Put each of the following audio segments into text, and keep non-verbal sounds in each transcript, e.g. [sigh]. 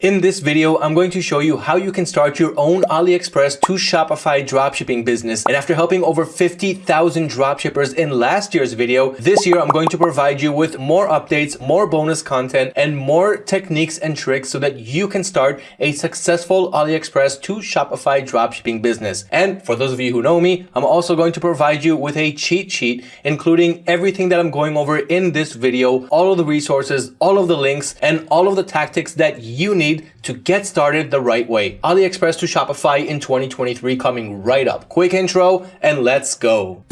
In this video, I'm going to show you how you can start your own AliExpress to Shopify dropshipping business. And after helping over 50,000 dropshippers in last year's video, this year I'm going to provide you with more updates, more bonus content, and more techniques and tricks so that you can start a successful AliExpress to Shopify dropshipping business. And for those of you who know me, I'm also going to provide you with a cheat sheet, including everything that I'm going over in this video, all of the resources, all of the links, and all of the tactics that you need need to get started the right way. AliExpress to Shopify in 2023 coming right up. Quick intro and let's go.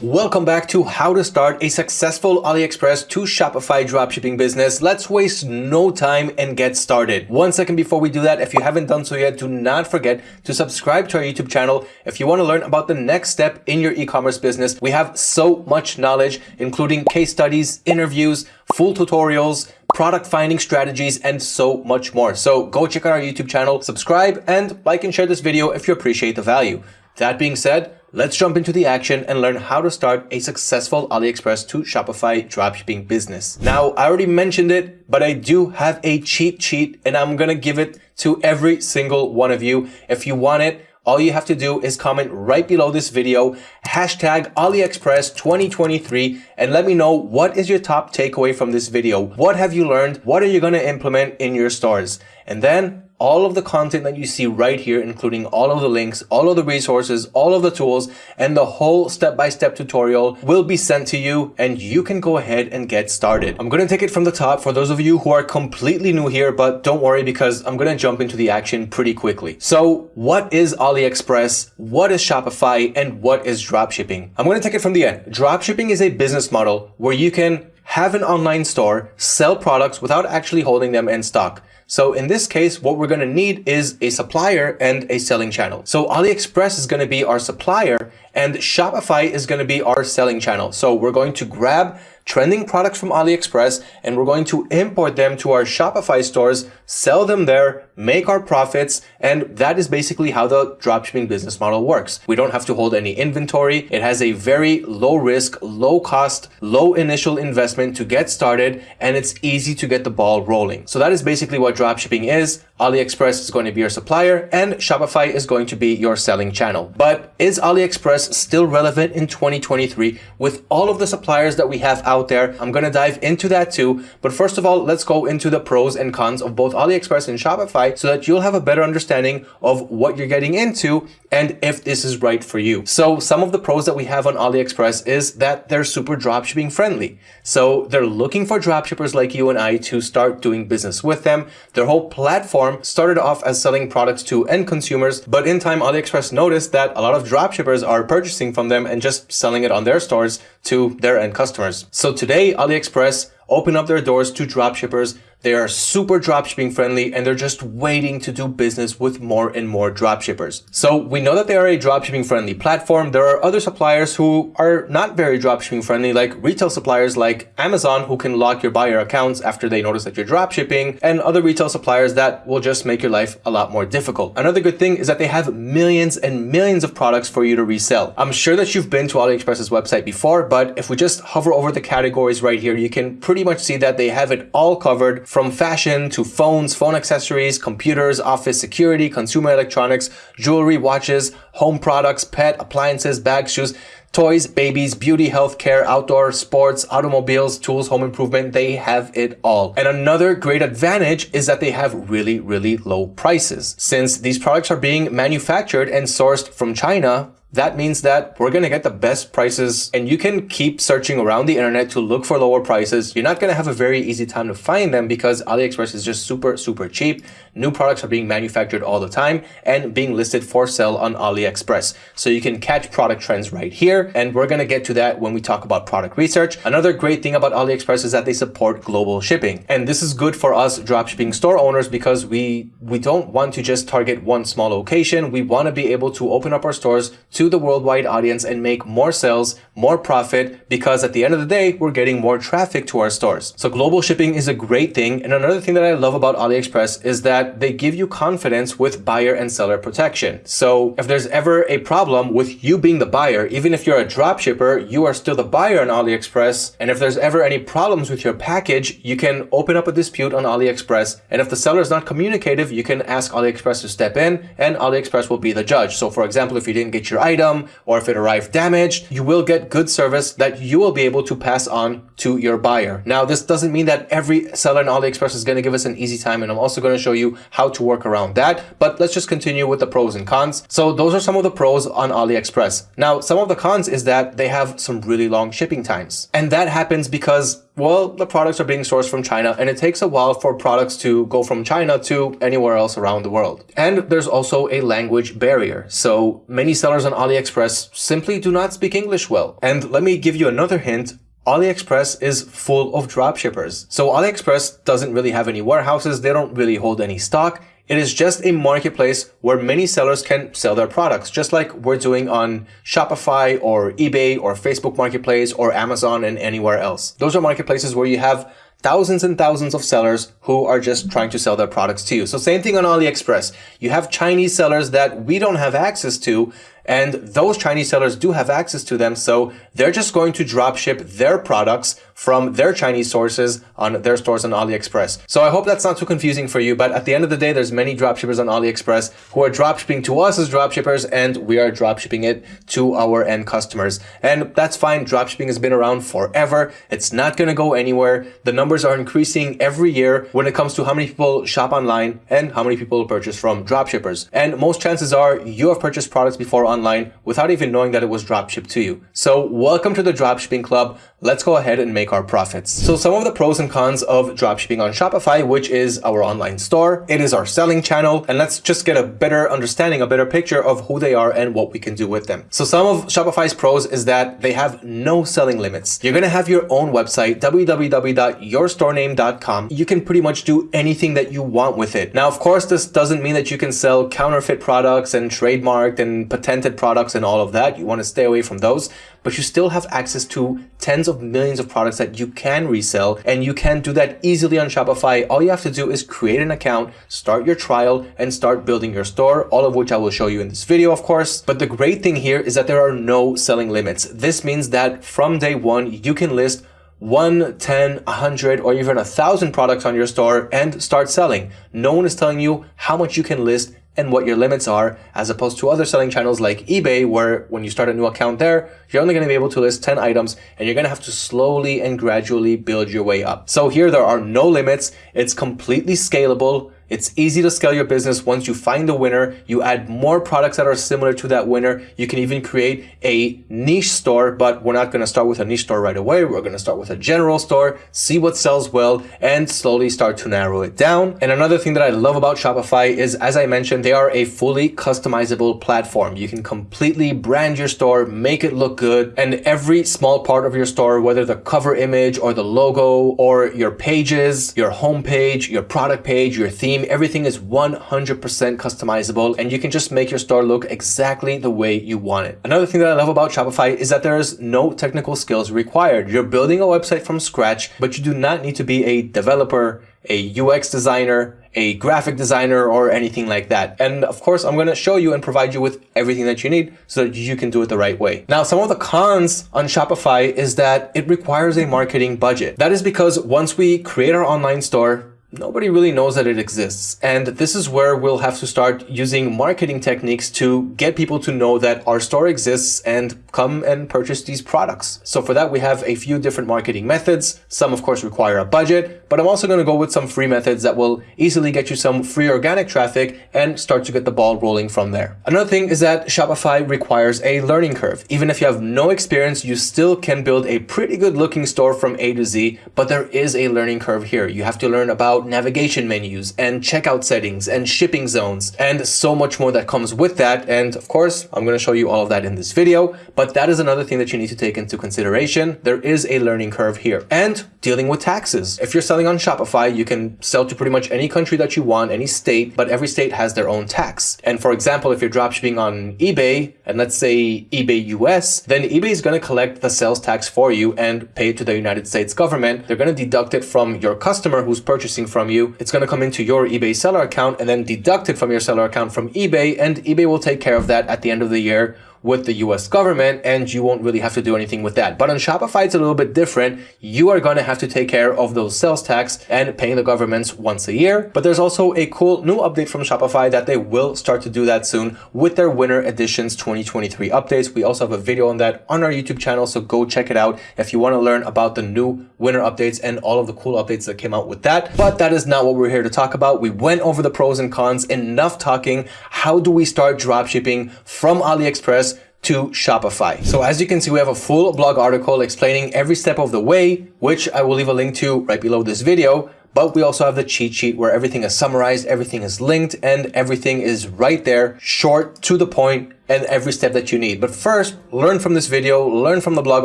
Welcome back to how to start a successful AliExpress to Shopify dropshipping business. Let's waste no time and get started. One second before we do that, if you haven't done so yet, do not forget to subscribe to our YouTube channel. If you want to learn about the next step in your e-commerce business, we have so much knowledge, including case studies, interviews, full tutorials, product finding strategies, and so much more. So go check out our YouTube channel, subscribe, and like and share this video if you appreciate the value. That being said, Let's jump into the action and learn how to start a successful AliExpress to Shopify dropshipping business. Now, I already mentioned it, but I do have a cheat sheet and I'm going to give it to every single one of you. If you want it, all you have to do is comment right below this video, hashtag AliExpress 2023, and let me know what is your top takeaway from this video. What have you learned? What are you going to implement in your stores? And then all of the content that you see right here, including all of the links, all of the resources, all of the tools, and the whole step-by-step -step tutorial will be sent to you and you can go ahead and get started. I'm going to take it from the top for those of you who are completely new here, but don't worry because I'm going to jump into the action pretty quickly. So what is AliExpress? What is Shopify? And what is dropshipping? I'm going to take it from the end. Dropshipping is a business model where you can have an online store, sell products without actually holding them in stock. So in this case, what we're going to need is a supplier and a selling channel. So AliExpress is going to be our supplier and Shopify is going to be our selling channel. So we're going to grab trending products from AliExpress and we're going to import them to our Shopify stores, sell them there, make our profits. And that is basically how the dropshipping business model works. We don't have to hold any inventory. It has a very low risk, low cost, low initial investment to get started. And it's easy to get the ball rolling. So that is basically what dropshipping is. AliExpress is going to be your supplier and Shopify is going to be your selling channel. But is AliExpress still relevant in 2023 with all of the suppliers that we have out there? I'm going to dive into that too. But first of all, let's go into the pros and cons of both AliExpress and Shopify so that you'll have a better understanding of what you're getting into and if this is right for you. So some of the pros that we have on AliExpress is that they're super dropshipping friendly. So they're looking for dropshippers like you and I to start doing business with them. Their whole platform platform started off as selling products to end consumers, but in time AliExpress noticed that a lot of dropshippers are purchasing from them and just selling it on their stores to their end customers. So today AliExpress open up their doors to dropshippers they are super dropshipping friendly and they're just waiting to do business with more and more dropshippers. So we know that they are a dropshipping friendly platform. There are other suppliers who are not very dropshipping friendly, like retail suppliers like Amazon, who can lock your buyer accounts after they notice that you're dropshipping, and other retail suppliers that will just make your life a lot more difficult. Another good thing is that they have millions and millions of products for you to resell. I'm sure that you've been to AliExpress's website before, but if we just hover over the categories right here, you can pretty much see that they have it all covered from fashion to phones, phone accessories, computers, office security, consumer electronics, jewelry, watches, home products, pet, appliances, bags, shoes, toys, babies, beauty, healthcare, outdoor, sports, automobiles, tools, home improvement, they have it all. And another great advantage is that they have really, really low prices. Since these products are being manufactured and sourced from China, that means that we're going to get the best prices and you can keep searching around the internet to look for lower prices. You're not going to have a very easy time to find them because AliExpress is just super, super cheap. New products are being manufactured all the time and being listed for sale on AliExpress. So you can catch product trends right here. And we're going to get to that when we talk about product research. Another great thing about AliExpress is that they support global shipping. And this is good for us dropshipping store owners because we, we don't want to just target one small location. We want to be able to open up our stores to the worldwide audience and make more sales, more profit, because at the end of the day, we're getting more traffic to our stores. So global shipping is a great thing. And another thing that I love about AliExpress is that they give you confidence with buyer and seller protection. So if there's ever a problem with you being the buyer, even if you're a drop shipper, you are still the buyer on AliExpress. And if there's ever any problems with your package, you can open up a dispute on AliExpress. And if the seller is not communicative, you can ask AliExpress to step in and AliExpress will be the judge. So for example, if you didn't get your item or if it arrived damaged, you will get good service that you will be able to pass on to your buyer. Now, this doesn't mean that every seller in AliExpress is going to give us an easy time. And I'm also going to show you how to work around that. But let's just continue with the pros and cons. So those are some of the pros on AliExpress. Now, some of the cons is that they have some really long shipping times. And that happens because well, the products are being sourced from China and it takes a while for products to go from China to anywhere else around the world. And there's also a language barrier. So many sellers on AliExpress simply do not speak English well. And let me give you another hint. AliExpress is full of dropshippers. So AliExpress doesn't really have any warehouses. They don't really hold any stock. It is just a marketplace where many sellers can sell their products, just like we're doing on Shopify or eBay or Facebook Marketplace or Amazon and anywhere else. Those are marketplaces where you have thousands and thousands of sellers who are just trying to sell their products to you. So same thing on AliExpress. You have Chinese sellers that we don't have access to and those Chinese sellers do have access to them. So they're just going to drop ship their products from their Chinese sources on their stores on AliExpress. So I hope that's not too confusing for you. But at the end of the day, there's many dropshippers on AliExpress who are dropshipping to us as dropshippers and we are dropshipping it to our end customers. And that's fine. Dropshipping has been around forever. It's not going to go anywhere. The numbers are increasing every year when it comes to how many people shop online and how many people purchase from dropshippers. And most chances are you have purchased products before on online without even knowing that it was dropshipped to you. So welcome to the dropshipping club. Let's go ahead and make our profits. So some of the pros and cons of dropshipping on Shopify, which is our online store. It is our selling channel. And let's just get a better understanding, a better picture of who they are and what we can do with them. So some of Shopify's pros is that they have no selling limits. You're going to have your own website, www.yourstorename.com. You can pretty much do anything that you want with it. Now, of course, this doesn't mean that you can sell counterfeit products and trademarked and products and all of that. You want to stay away from those, but you still have access to tens of millions of products that you can resell and you can do that easily on Shopify. All you have to do is create an account, start your trial and start building your store, all of which I will show you in this video, of course. But the great thing here is that there are no selling limits. This means that from day one, you can list one, 10, 100, or even a thousand products on your store and start selling. No one is telling you how much you can list and what your limits are, as opposed to other selling channels like eBay, where when you start a new account there, you're only going to be able to list 10 items and you're going to have to slowly and gradually build your way up. So here there are no limits. It's completely scalable. It's easy to scale your business once you find the winner. You add more products that are similar to that winner. You can even create a niche store, but we're not going to start with a niche store right away. We're going to start with a general store, see what sells well, and slowly start to narrow it down. And another thing that I love about Shopify is, as I mentioned, they are a fully customizable platform. You can completely brand your store, make it look good, and every small part of your store, whether the cover image or the logo or your pages, your homepage, your product page, your theme, everything is 100% customizable and you can just make your store look exactly the way you want it. Another thing that I love about Shopify is that there is no technical skills required. You're building a website from scratch, but you do not need to be a developer, a UX designer, a graphic designer or anything like that. And of course, I'm going to show you and provide you with everything that you need so that you can do it the right way. Now, some of the cons on Shopify is that it requires a marketing budget. That is because once we create our online store, nobody really knows that it exists. And this is where we'll have to start using marketing techniques to get people to know that our store exists and come and purchase these products. So for that, we have a few different marketing methods. Some of course require a budget, but I'm also going to go with some free methods that will easily get you some free organic traffic and start to get the ball rolling from there. Another thing is that Shopify requires a learning curve. Even if you have no experience, you still can build a pretty good looking store from A to Z, but there is a learning curve here. You have to learn about about navigation menus and checkout settings and shipping zones and so much more that comes with that. And of course, I'm going to show you all of that in this video, but that is another thing that you need to take into consideration. There is a learning curve here. And dealing with taxes. If you're selling on Shopify, you can sell to pretty much any country that you want, any state, but every state has their own tax. And for example, if you're dropshipping on eBay, and let's say eBay US, then eBay is going to collect the sales tax for you and pay it to the United States government. They're going to deduct it from your customer who's purchasing from you. It's going to come into your eBay seller account and then deduct it from your seller account from eBay, and eBay will take care of that at the end of the year with the US government and you won't really have to do anything with that. But on Shopify, it's a little bit different. You are going to have to take care of those sales tax and paying the governments once a year. But there's also a cool new update from Shopify that they will start to do that soon with their winter editions 2023 updates. We also have a video on that on our YouTube channel. So go check it out if you want to learn about the new winter updates and all of the cool updates that came out with that. But that is not what we're here to talk about. We went over the pros and cons, enough talking. How do we start dropshipping from AliExpress to Shopify. So as you can see, we have a full blog article explaining every step of the way, which I will leave a link to right below this video. But we also have the cheat sheet where everything is summarized, everything is linked, and everything is right there, short, to the point, and every step that you need. But first, learn from this video, learn from the blog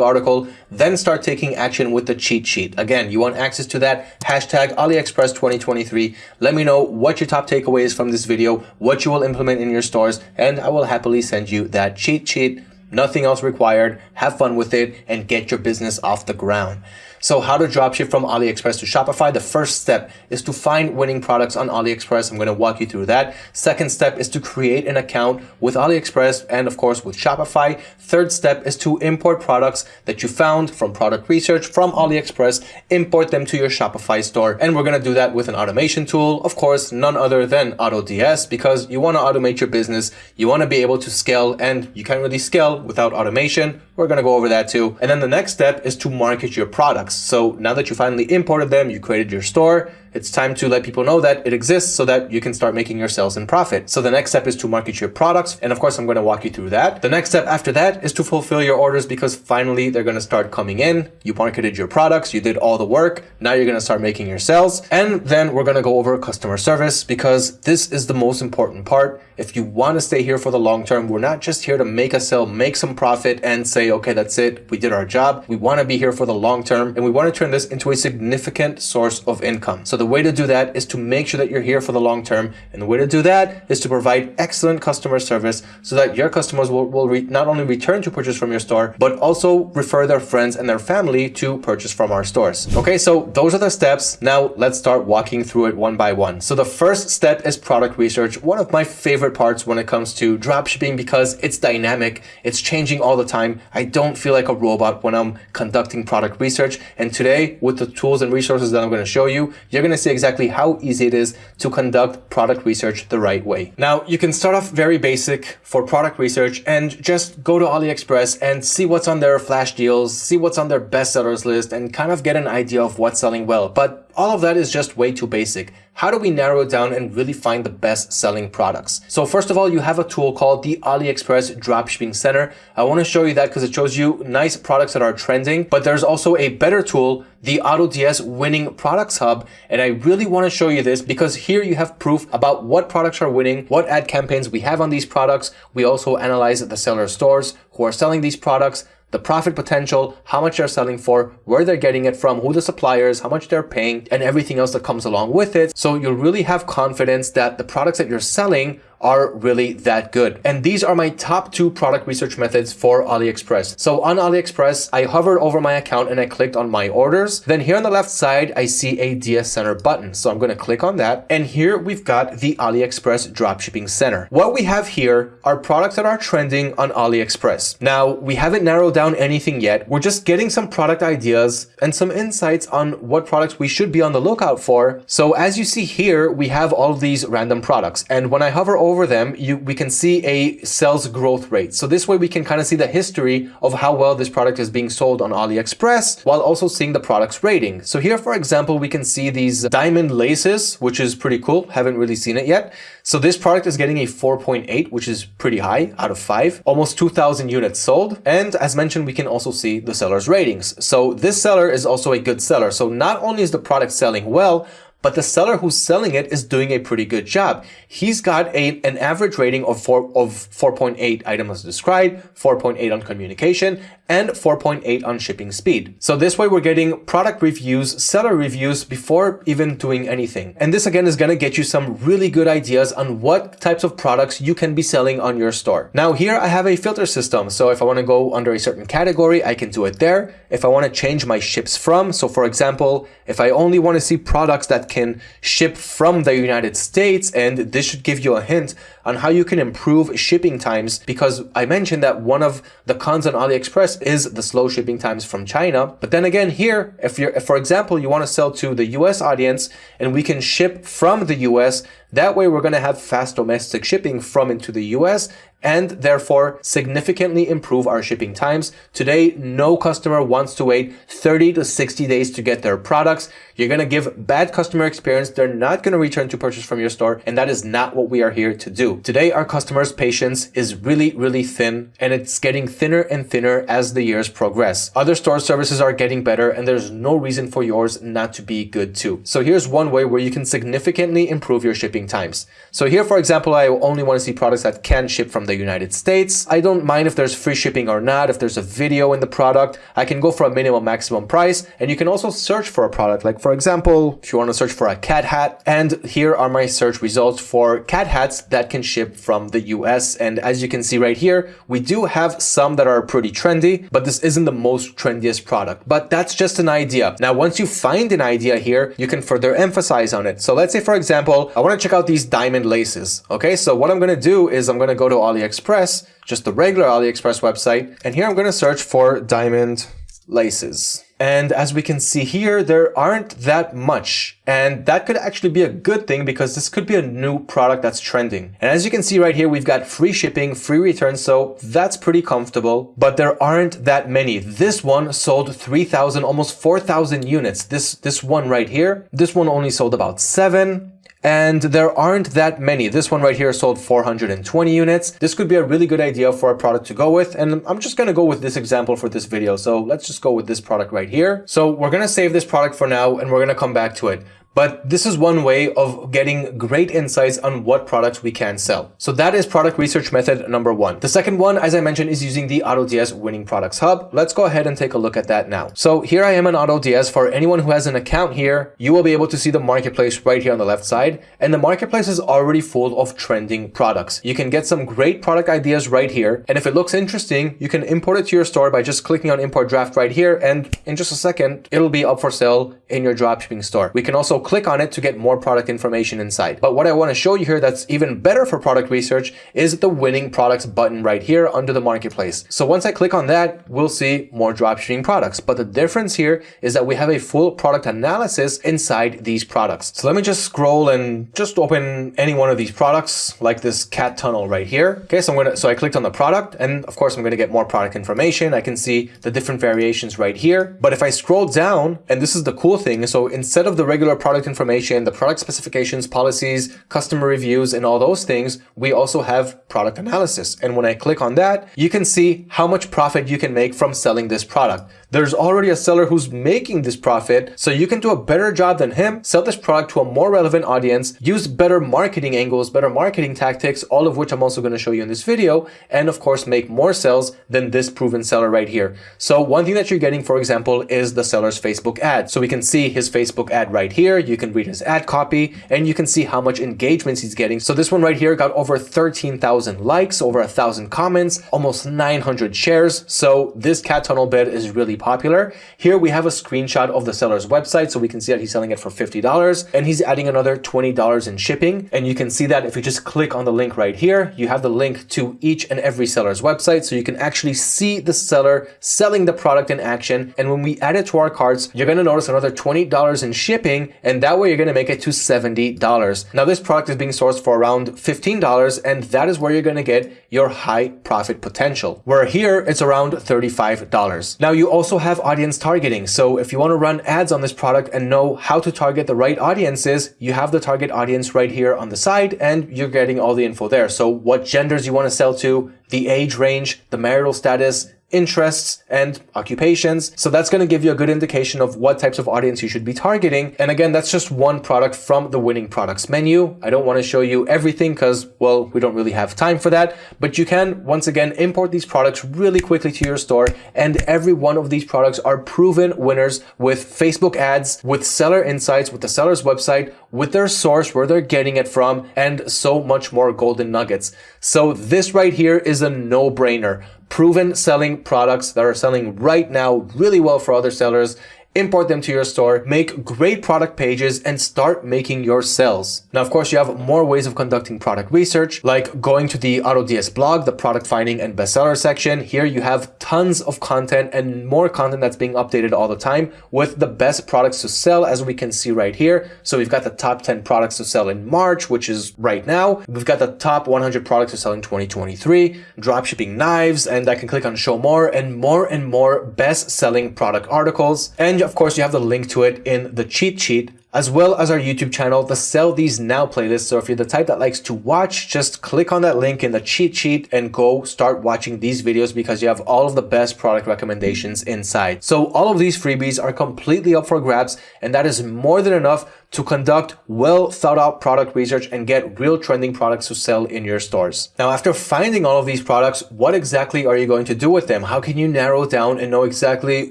article, then start taking action with the cheat sheet. Again, you want access to that, hashtag AliExpress 2023. Let me know what your top takeaways from this video, what you will implement in your stores, and I will happily send you that cheat sheet. Nothing else required. Have fun with it and get your business off the ground. So how to dropship from AliExpress to Shopify. The first step is to find winning products on AliExpress. I'm going to walk you through that. Second step is to create an account with AliExpress and of course with Shopify. Third step is to import products that you found from product research from AliExpress, import them to your Shopify store. And we're going to do that with an automation tool. Of course, none other than AutoDS because you want to automate your business. You want to be able to scale and you can't really scale without automation. We're going to go over that too. And then the next step is to market your products. So now that you finally imported them, you created your store, it's time to let people know that it exists so that you can start making your sales and profit. So the next step is to market your products. And of course, I'm going to walk you through that. The next step after that is to fulfill your orders because finally they're going to start coming in. You marketed your products, you did all the work. Now you're going to start making your sales. And then we're going to go over customer service because this is the most important part. If you want to stay here for the long term, we're not just here to make a sale, make some profit and say, okay, that's it. We did our job. We want to be here for the long term and we want to turn this into a significant source of income. So the way to do that is to make sure that you're here for the long term. And the way to do that is to provide excellent customer service so that your customers will, will not only return to purchase from your store, but also refer their friends and their family to purchase from our stores. Okay, so those are the steps. Now let's start walking through it one by one. So the first step is product research. One of my favorite parts when it comes to dropshipping because it's dynamic. It's changing all the time. I don't feel like a robot when I'm conducting product research. And today with the tools and resources that I'm going to show you, you're going to see exactly exactly how easy it is to conduct product research the right way. Now, you can start off very basic for product research and just go to AliExpress and see what's on their flash deals, see what's on their bestsellers list and kind of get an idea of what's selling well. But all of that is just way too basic. How do we narrow it down and really find the best selling products? So first of all, you have a tool called the AliExpress Dropshipping Center. I want to show you that because it shows you nice products that are trending, but there's also a better tool, the AutoDS Winning Products Hub. And I really want to show you this because here you have proof about what products are winning, what ad campaigns we have on these products. We also analyze the seller stores who are selling these products, the profit potential, how much they're selling for, where they're getting it from, who the suppliers, how much they're paying, and everything else that comes along with it. So you'll really have confidence that the products that you're selling are really that good. And these are my top two product research methods for AliExpress. So on AliExpress, I hovered over my account and I clicked on my orders. Then here on the left side, I see a DS Center button. So I'm going to click on that. And here we've got the AliExpress Dropshipping Center. What we have here are products that are trending on AliExpress. Now, we haven't narrowed down anything yet. We're just getting some product ideas and some insights on what products we should be on the lookout for. So as you see here, we have all these random products. And when I hover over over them, you, we can see a sales growth rate. So this way we can kind of see the history of how well this product is being sold on AliExpress while also seeing the product's rating. So here, for example, we can see these diamond laces, which is pretty cool. Haven't really seen it yet. So this product is getting a 4.8, which is pretty high out of five, almost 2000 units sold. And as mentioned, we can also see the seller's ratings. So this seller is also a good seller. So not only is the product selling well, but the seller who's selling it is doing a pretty good job. He's got a, an average rating of 4 of 4.8 items described, 4.8 on communication, and 4.8 on shipping speed. So this way we're getting product reviews, seller reviews before even doing anything. And this again is going to get you some really good ideas on what types of products you can be selling on your store. Now here I have a filter system. So if I want to go under a certain category, I can do it there. If I want to change my ships from, so for example, if I only want to see products that can ship from the United States, and this should give you a hint on how you can improve shipping times because I mentioned that one of the cons on AliExpress is the slow shipping times from China. But then again, here, if you're, if for example, you want to sell to the US audience and we can ship from the US, that way we're going to have fast domestic shipping from into the US and therefore significantly improve our shipping times. Today, no customer wants to wait 30 to 60 days to get their products. You're going to give bad customer experience. They're not going to return to purchase from your store. And that is not what we are here to do. Today, our customers' patience is really, really thin and it's getting thinner and thinner as the years progress. Other store services are getting better and there's no reason for yours not to be good too. So here's one way where you can significantly improve your shipping times. So here, for example, I only want to see products that can ship from the United States. I don't mind if there's free shipping or not, if there's a video in the product. I can go for a minimum maximum price and you can also search for a product. Like for example, if you want to search for a cat hat and here are my search results for cat hats that can ship from the US. And as you can see right here, we do have some that are pretty trendy, but this isn't the most trendiest product, but that's just an idea. Now, once you find an idea here, you can further emphasize on it. So let's say, for example, I want to check out these diamond laces. Okay, so what I'm going to do is I'm going to go to AliExpress, just the regular AliExpress website. And here I'm going to search for diamond laces. And as we can see here, there aren't that much. And that could actually be a good thing because this could be a new product that's trending. And as you can see right here, we've got free shipping, free returns. So that's pretty comfortable, but there aren't that many. This one sold 3,000, almost 4,000 units. This, this one right here, this one only sold about seven and there aren't that many. This one right here sold 420 units. This could be a really good idea for a product to go with. And I'm just to go with this example for this video. So let's just go with this product right here. So we're to save this product for now and we're to come back to it. But this is one way of getting great insights on what products we can sell. So that is product research method number one. The second one, as I mentioned, is using the AutoDS Winning Products Hub. Let's go ahead and take a look at that now. So here I am on AutoDS. For anyone who has an account here, you will be able to see the marketplace right here on the left side. And the marketplace is already full of trending products. You can get some great product ideas right here. And if it looks interesting, you can import it to your store by just clicking on import draft right here. And in just a second, it'll be up for sale in your dropshipping store. We can also click on it to get more product information inside. But what I want to show you here that's even better for product research is the winning products button right here under the marketplace. So once I click on that, we'll see more dropshipping products. But the difference here is that we have a full product analysis inside these products. So let me just scroll and just open any one of these products like this cat tunnel right here. Okay, so I'm going to, so I clicked on the product and of course I'm going to get more product information. I can see the different variations right here. But if I scroll down, and this is the cool thing, so instead of the regular product product information, the product specifications, policies, customer reviews, and all those things, we also have product analysis. And when I click on that, you can see how much profit you can make from selling this product. There's already a seller who's making this profit, so you can do a better job than him, sell this product to a more relevant audience, use better marketing angles, better marketing tactics, all of which I'm also going to show you in this video, and of course make more sales than this proven seller right here. So one thing that you're getting, for example, is the seller's Facebook ad. So we can see his Facebook ad right here. You can read his ad copy and you can see how much engagements he's getting. So this one right here got over 13,000 likes, over a thousand comments, almost 900 shares. So this cat tunnel bid is really popular. Here we have a screenshot of the seller's website so we can see that he's selling it for $50 and he's adding another $20 in shipping. And you can see that if you just click on the link right here, you have the link to each and every seller's website so you can actually see the seller selling the product in action. And when we add it to our carts, you're going to notice another $20 in shipping and that way you're going to make it to $70. Now this product is being sourced for around $15 and that is where you're going to get your high profit potential. Where here it's around $35. Now you also also have audience targeting. So if you want to run ads on this product and know how to target the right audiences, you have the target audience right here on the side and you're getting all the info there. So what genders you want to sell to, the age range, the marital status, interests, and occupations. So that's going to give you a good indication of what types of audience you should be targeting. And again, that's just one product from the winning products menu. I don't want to show you everything because, well, we don't really have time for that, but you can once again import these products really quickly to your store. And every one of these products are proven winners with Facebook ads, with seller insights, with the seller's website, with their source, where they're getting it from, and so much more golden nuggets. So this right here is a no brainer proven selling products that are selling right now really well for other sellers import them to your store, make great product pages, and start making your sales. Now, of course, you have more ways of conducting product research, like going to the AutoDS blog, the product finding and bestseller section. Here you have tons of content and more content that's being updated all the time with the best products to sell, as we can see right here. So we've got the top 10 products to sell in March, which is right now. We've got the top 100 products to sell in 2023, dropshipping knives, and I can click on show more and more and more best selling product articles. And of course, you have the link to it in the cheat sheet as well as our YouTube channel, the Sell These Now playlist. So if you're the type that likes to watch, just click on that link in the cheat sheet and go start watching these videos because you have all of the best product recommendations inside. So all of these freebies are completely up for grabs and that is more than enough to conduct well thought out product research and get real trending products to sell in your stores. Now, after finding all of these products, what exactly are you going to do with them? How can you narrow down and know exactly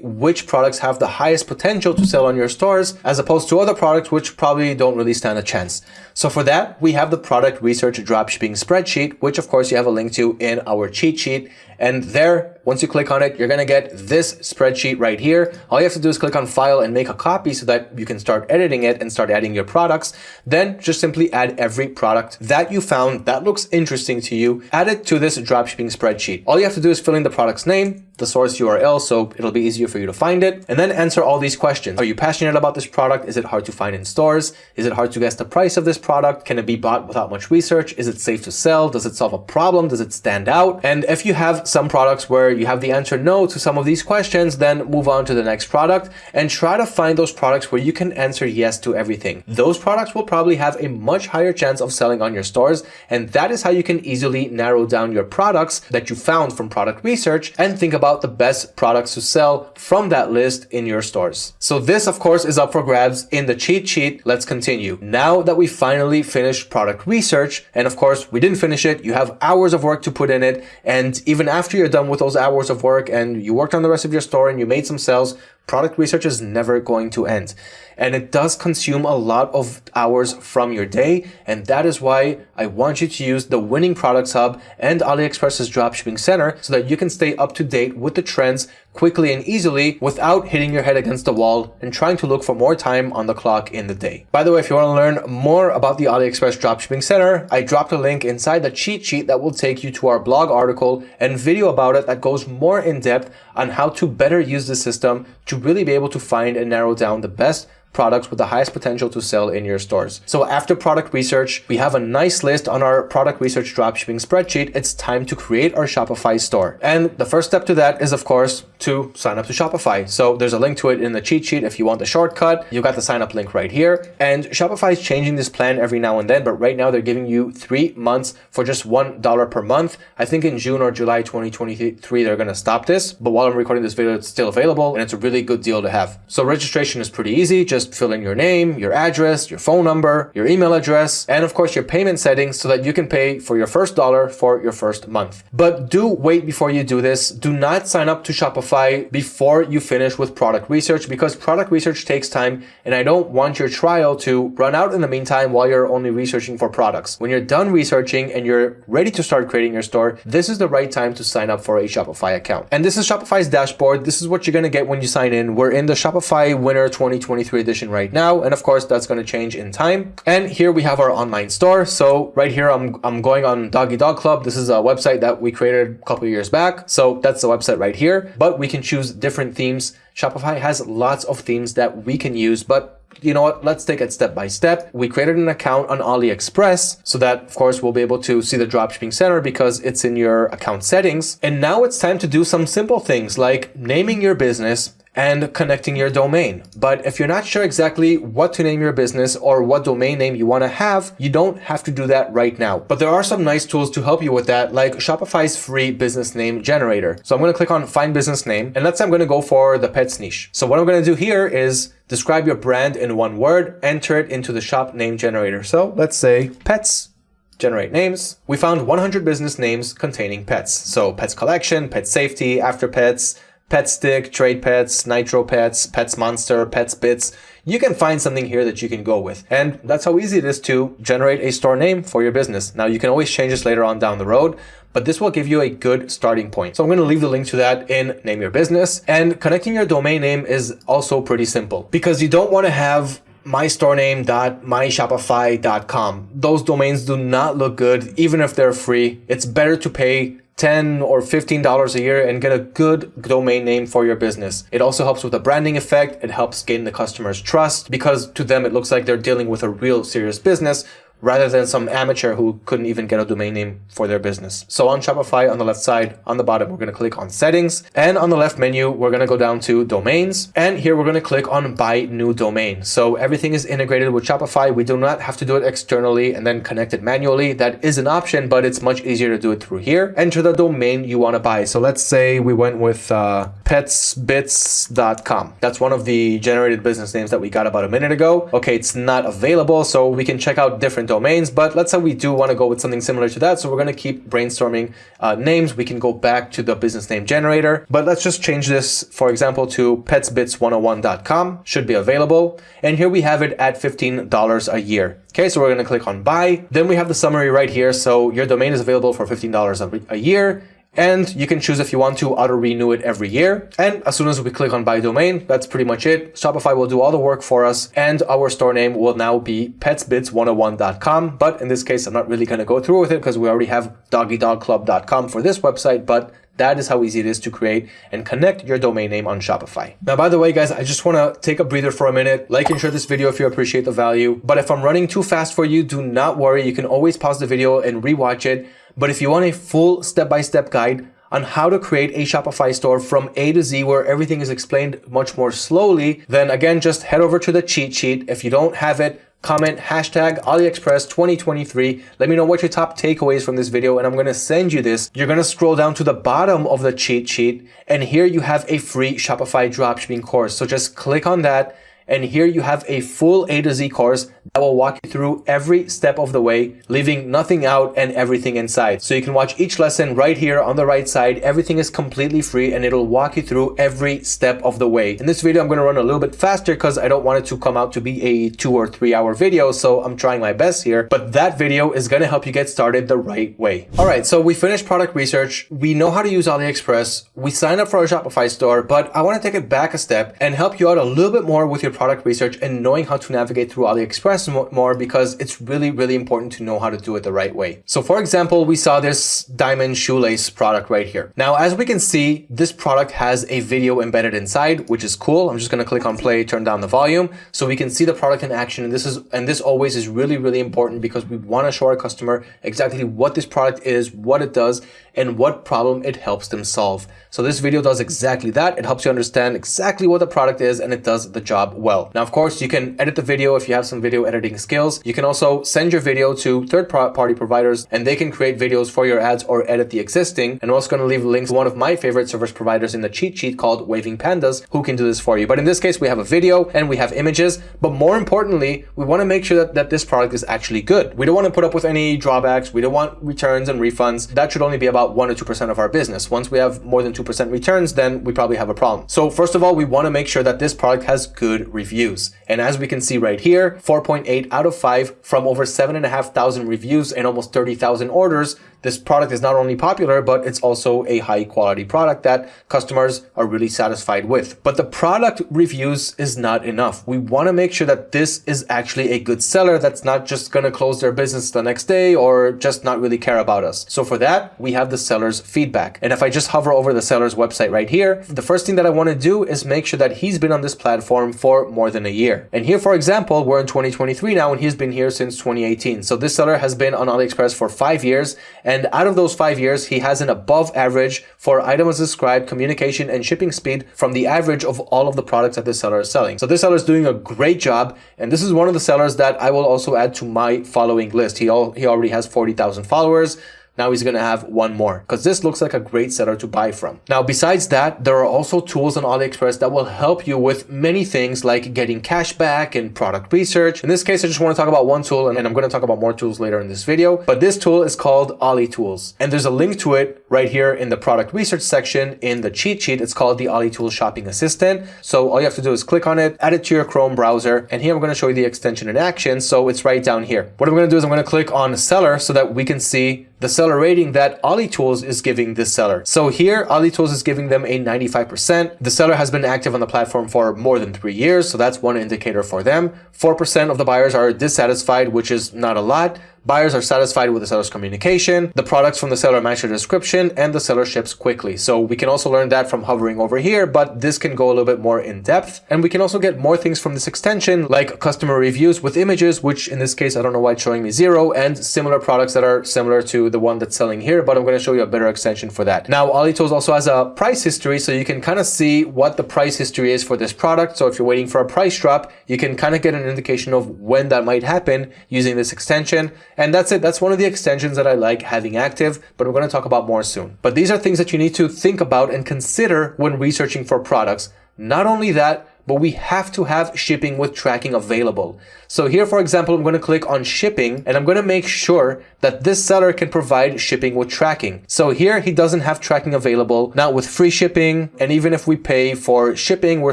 which products have the highest potential to sell on your stores as opposed to other products which probably don't really stand a chance? So for that, we have the product research dropshipping spreadsheet, which of course you have a link to in our cheat sheet. And there, once you click on it, you're going to get this spreadsheet right here. All you have to do is click on file and make a copy so that you can start editing it and start adding your products. Then just simply add every product that you found that looks interesting to you, add it to this dropshipping spreadsheet. All you have to do is fill in the product's name, the source URL, so it'll be easier for you to find it, and then answer all these questions. Are you passionate about this product? Is it hard to find in stores? Is it hard to guess the price of this product? Can it be bought without much research? Is it safe to sell? Does it solve a problem? Does it stand out? And if you have some products where you have the answer no to some of these questions, then move on to the next product and try to find those products where you can answer yes to everything. Those products will probably have a much higher chance of selling on your stores. And that is how you can easily narrow down your products that you found from product research and think about the best products to sell from that list in your stores. So this of course is up for grabs in the cheat sheet. Let's continue. Now that we finally finished product research, and of course we didn't finish it, you have hours of work to put in it. And even after you're done with those hours of work and you worked on the rest of your store and you made some sales, product research is never going to end. And it does consume a lot of hours from your day. And that is why I want you to use the Winning Products Hub and AliExpress's Dropshipping Center so that you can stay up to date with the trends quickly and easily without hitting your head against the wall and trying to look for more time on the clock in the day. By the way, if you want to learn more about the AliExpress Dropshipping Center, I dropped a link inside the cheat sheet that will take you to our blog article and video about it that goes more in depth on how to better use the system to really be able to find and narrow down the best products with the highest potential to sell in your stores. So after product research, we have a nice list on our product research dropshipping spreadsheet. It's time to create our Shopify store. And the first step to that is of course to sign up to Shopify. So there's a link to it in the cheat sheet if you want the shortcut. You got the sign up link right here. And Shopify is changing this plan every now and then, but right now they're giving you three months for just $1 per month. I think in June or July 2023, they're going to stop this. But while I'm recording this video, it's still available and it's a really good deal to have. So registration is pretty easy. Just just fill in your name, your address, your phone number, your email address, and of course your payment settings so that you can pay for your first dollar for your first month. But do wait before you do this. Do not sign up to Shopify before you finish with product research because product research takes time and I don't want your trial to run out in the meantime while you're only researching for products. When you're done researching and you're ready to start creating your store, this is the right time to sign up for a Shopify account. And this is Shopify's dashboard. This is what you're going to get when you sign in. We're in the Shopify Winter 2023 edition edition right now. And of course, that's going to change in time. And here we have our online store. So right here, I'm, I'm going on Doggy Dog Club. This is a website that we created a couple years back. So that's the website right here, but we can choose different themes. Shopify has lots of themes that we can use, but you know what, let's take it step by step. We created an account on AliExpress so that of course we'll be able to see the dropshipping center because it's in your account settings. And now it's time to do some simple things like naming your business, and connecting your domain. But if you're not sure exactly what to name your business or what domain name you want to have, you don't have to do that right now. But there are some nice tools to help you with that, like Shopify's free business name generator. So I'm going to click on find business name and let's say I'm going to go for the pets niche. So what I'm going to do here is describe your brand in one word, enter it into the shop name generator. So let's say pets generate names. We found 100 business names containing pets. So pets collection, pet safety, after pets, Pet Stick, Trade Pets, Nitro Pets, Pets Monster, Pets Bits. You can find something here that you can go with. And that's how easy it is to generate a store name for your business. Now you can always change this later on down the road, but this will give you a good starting point. So I'm going to leave the link to that in Name Your Business. And connecting your domain name is also pretty simple because you don't want to have mystorename.myshopify.com. Those domains do not look good, even if they're free. It's better to pay 10 or $15 a year and get a good domain name for your business. It also helps with the branding effect. It helps gain the customer's trust because to them, it looks like they're dealing with a real serious business rather than some amateur who couldn't even get a domain name for their business. So on Shopify, on the left side, on the bottom, we're going to click on settings and on the left menu, we're going to go down to domains. And here we're going to click on buy new domain. So everything is integrated with Shopify. We do not have to do it externally and then connect it manually. That is an option, but it's much easier to do it through here. Enter the domain you want to buy. So let's say we went with uh, petsbits.com. That's one of the generated business names that we got about a minute ago. Okay, it's not available, so we can check out different domains, but let's say we do want to go with something similar to that. So we're going to keep brainstorming uh, names. We can go back to the business name generator, but let's just change this, for example, to petsbits101.com should be available. And here we have it at $15 a year. Okay, so we're going to click on buy. Then we have the summary right here. So your domain is available for $15 a year. And you can choose if you want to auto renew it every year. And as soon as we click on buy domain, that's pretty much it. Shopify will do all the work for us and our store name will now be petsbits101.com. But in this case, I'm not really going to go through with it because we already have doggydogclub.com for this website, but that is how easy it is to create and connect your domain name on Shopify. Now, by the way, guys, I just want to take a breather for a minute. Like and share this video if you appreciate the value. But if I'm running too fast for you, do not worry. You can always pause the video and rewatch it. But if you want a full step-by-step -step guide on how to create a Shopify store from A to Z where everything is explained much more slowly, then again, just head over to the cheat sheet. If you don't have it, comment hashtag AliExpress 2023. Let me know what your top takeaways from this video and I'm going to send you this. You're going to scroll down to the bottom of the cheat sheet and here you have a free Shopify dropshipping course. So just click on that and here you have a full A to Z course that will walk you through every step of the way, leaving nothing out and everything inside. So you can watch each lesson right here on the right side. Everything is completely free and it'll walk you through every step of the way. In this video, I'm going to run a little bit faster because I don't want it to come out to be a two or three hour video. So I'm trying my best here, but that video is going to help you get started the right way. All right. So we finished product research. We know how to use AliExpress. We signed up for a Shopify store, but I want to take it back a step and help you out a little bit more with your product research and knowing how to navigate through AliExpress more because it's really, really important to know how to do it the right way. So for example, we saw this diamond shoelace product right here. Now, as we can see, this product has a video embedded inside, which is cool. I'm just going to click on play, turn down the volume so we can see the product in action. And this is, and this always is really, really important because we want to show our customer exactly what this product is, what it does, and what problem it helps them solve. So this video does exactly that. It helps you understand exactly what the product is and it does the job well. Now, of course, you can edit the video if you have some video editing skills. You can also send your video to third-party providers and they can create videos for your ads or edit the existing. And I'm also going to leave links to one of my favorite service providers in the cheat sheet called Waving Pandas who can do this for you. But in this case, we have a video and we have images. But more importantly, we want to make sure that, that this product is actually good. We don't want to put up with any drawbacks. We don't want returns and refunds. That should only be about about 1 or 2% of our business. Once we have more than 2% returns, then we probably have a problem. So first of all, we want to make sure that this product has good reviews. And as we can see right here, 4.8 out of 5 from over 7,500 reviews and almost 30,000 orders, this product is not only popular, but it's also a high quality product that customers are really satisfied with. But the product reviews is not enough. We want to make sure that this is actually a good seller that's not just going to close their business the next day or just not really care about us. So for that, we have the seller's feedback. And if I just hover over the seller's website right here, the first thing that I want to do is make sure that he's been on this platform for more than a year. And here, for example, we're in 2023 now and he's been here since 2018. So this seller has been on AliExpress for five years and And out of those five years, he has an above average for item as described, communication, and shipping speed from the average of all of the products that this seller is selling. So this seller is doing a great job. And this is one of the sellers that I will also add to my following list. He, he already has 40,000 followers. Now he's going to have one more because this looks like a great seller to buy from. Now, besides that, there are also tools on AliExpress that will help you with many things like getting cash back and product research. In this case, I just want to talk about one tool and I'm going to talk about more tools later in this video. But this tool is called Ali Tools and there's a link to it right here in the product research section in the cheat sheet. It's called the Ali Tools Shopping Assistant. So all you have to do is click on it, add it to your Chrome browser. And here I'm going to show you the extension in action. So it's right down here. What I'm going to do is I'm going to click on seller so that we can see the seller rating that Ali Tools is giving this seller. So here, Ali Tools is giving them a 95%. The seller has been active on the platform for more than three years, so that's one indicator for them. 4% of the buyers are dissatisfied, which is not a lot. Buyers are satisfied with the seller's communication, the products from the seller match their description, and the seller ships quickly. So we can also learn that from hovering over here, but this can go a little bit more in depth. And we can also get more things from this extension, like customer reviews with images, which in this case, I don't know why it's showing me zero, and similar products that are similar to the one that's selling here, but I'm going to show you a better extension for that. Now, AliTools also has a price history, so you can kind of see what the price history is for this product. So if you're waiting for a price drop, you can kind of get an indication of when that might happen using this extension. And that's it. That's one of the extensions that I like having active, but we're going to talk about more soon. But these are things that you need to think about and consider when researching for products. Not only that, but we have to have shipping with tracking available. So here, for example, I'm going to click on shipping and I'm going to make sure that this seller can provide shipping with tracking. So here he doesn't have tracking available. Now with free shipping, and even if we pay for shipping, we're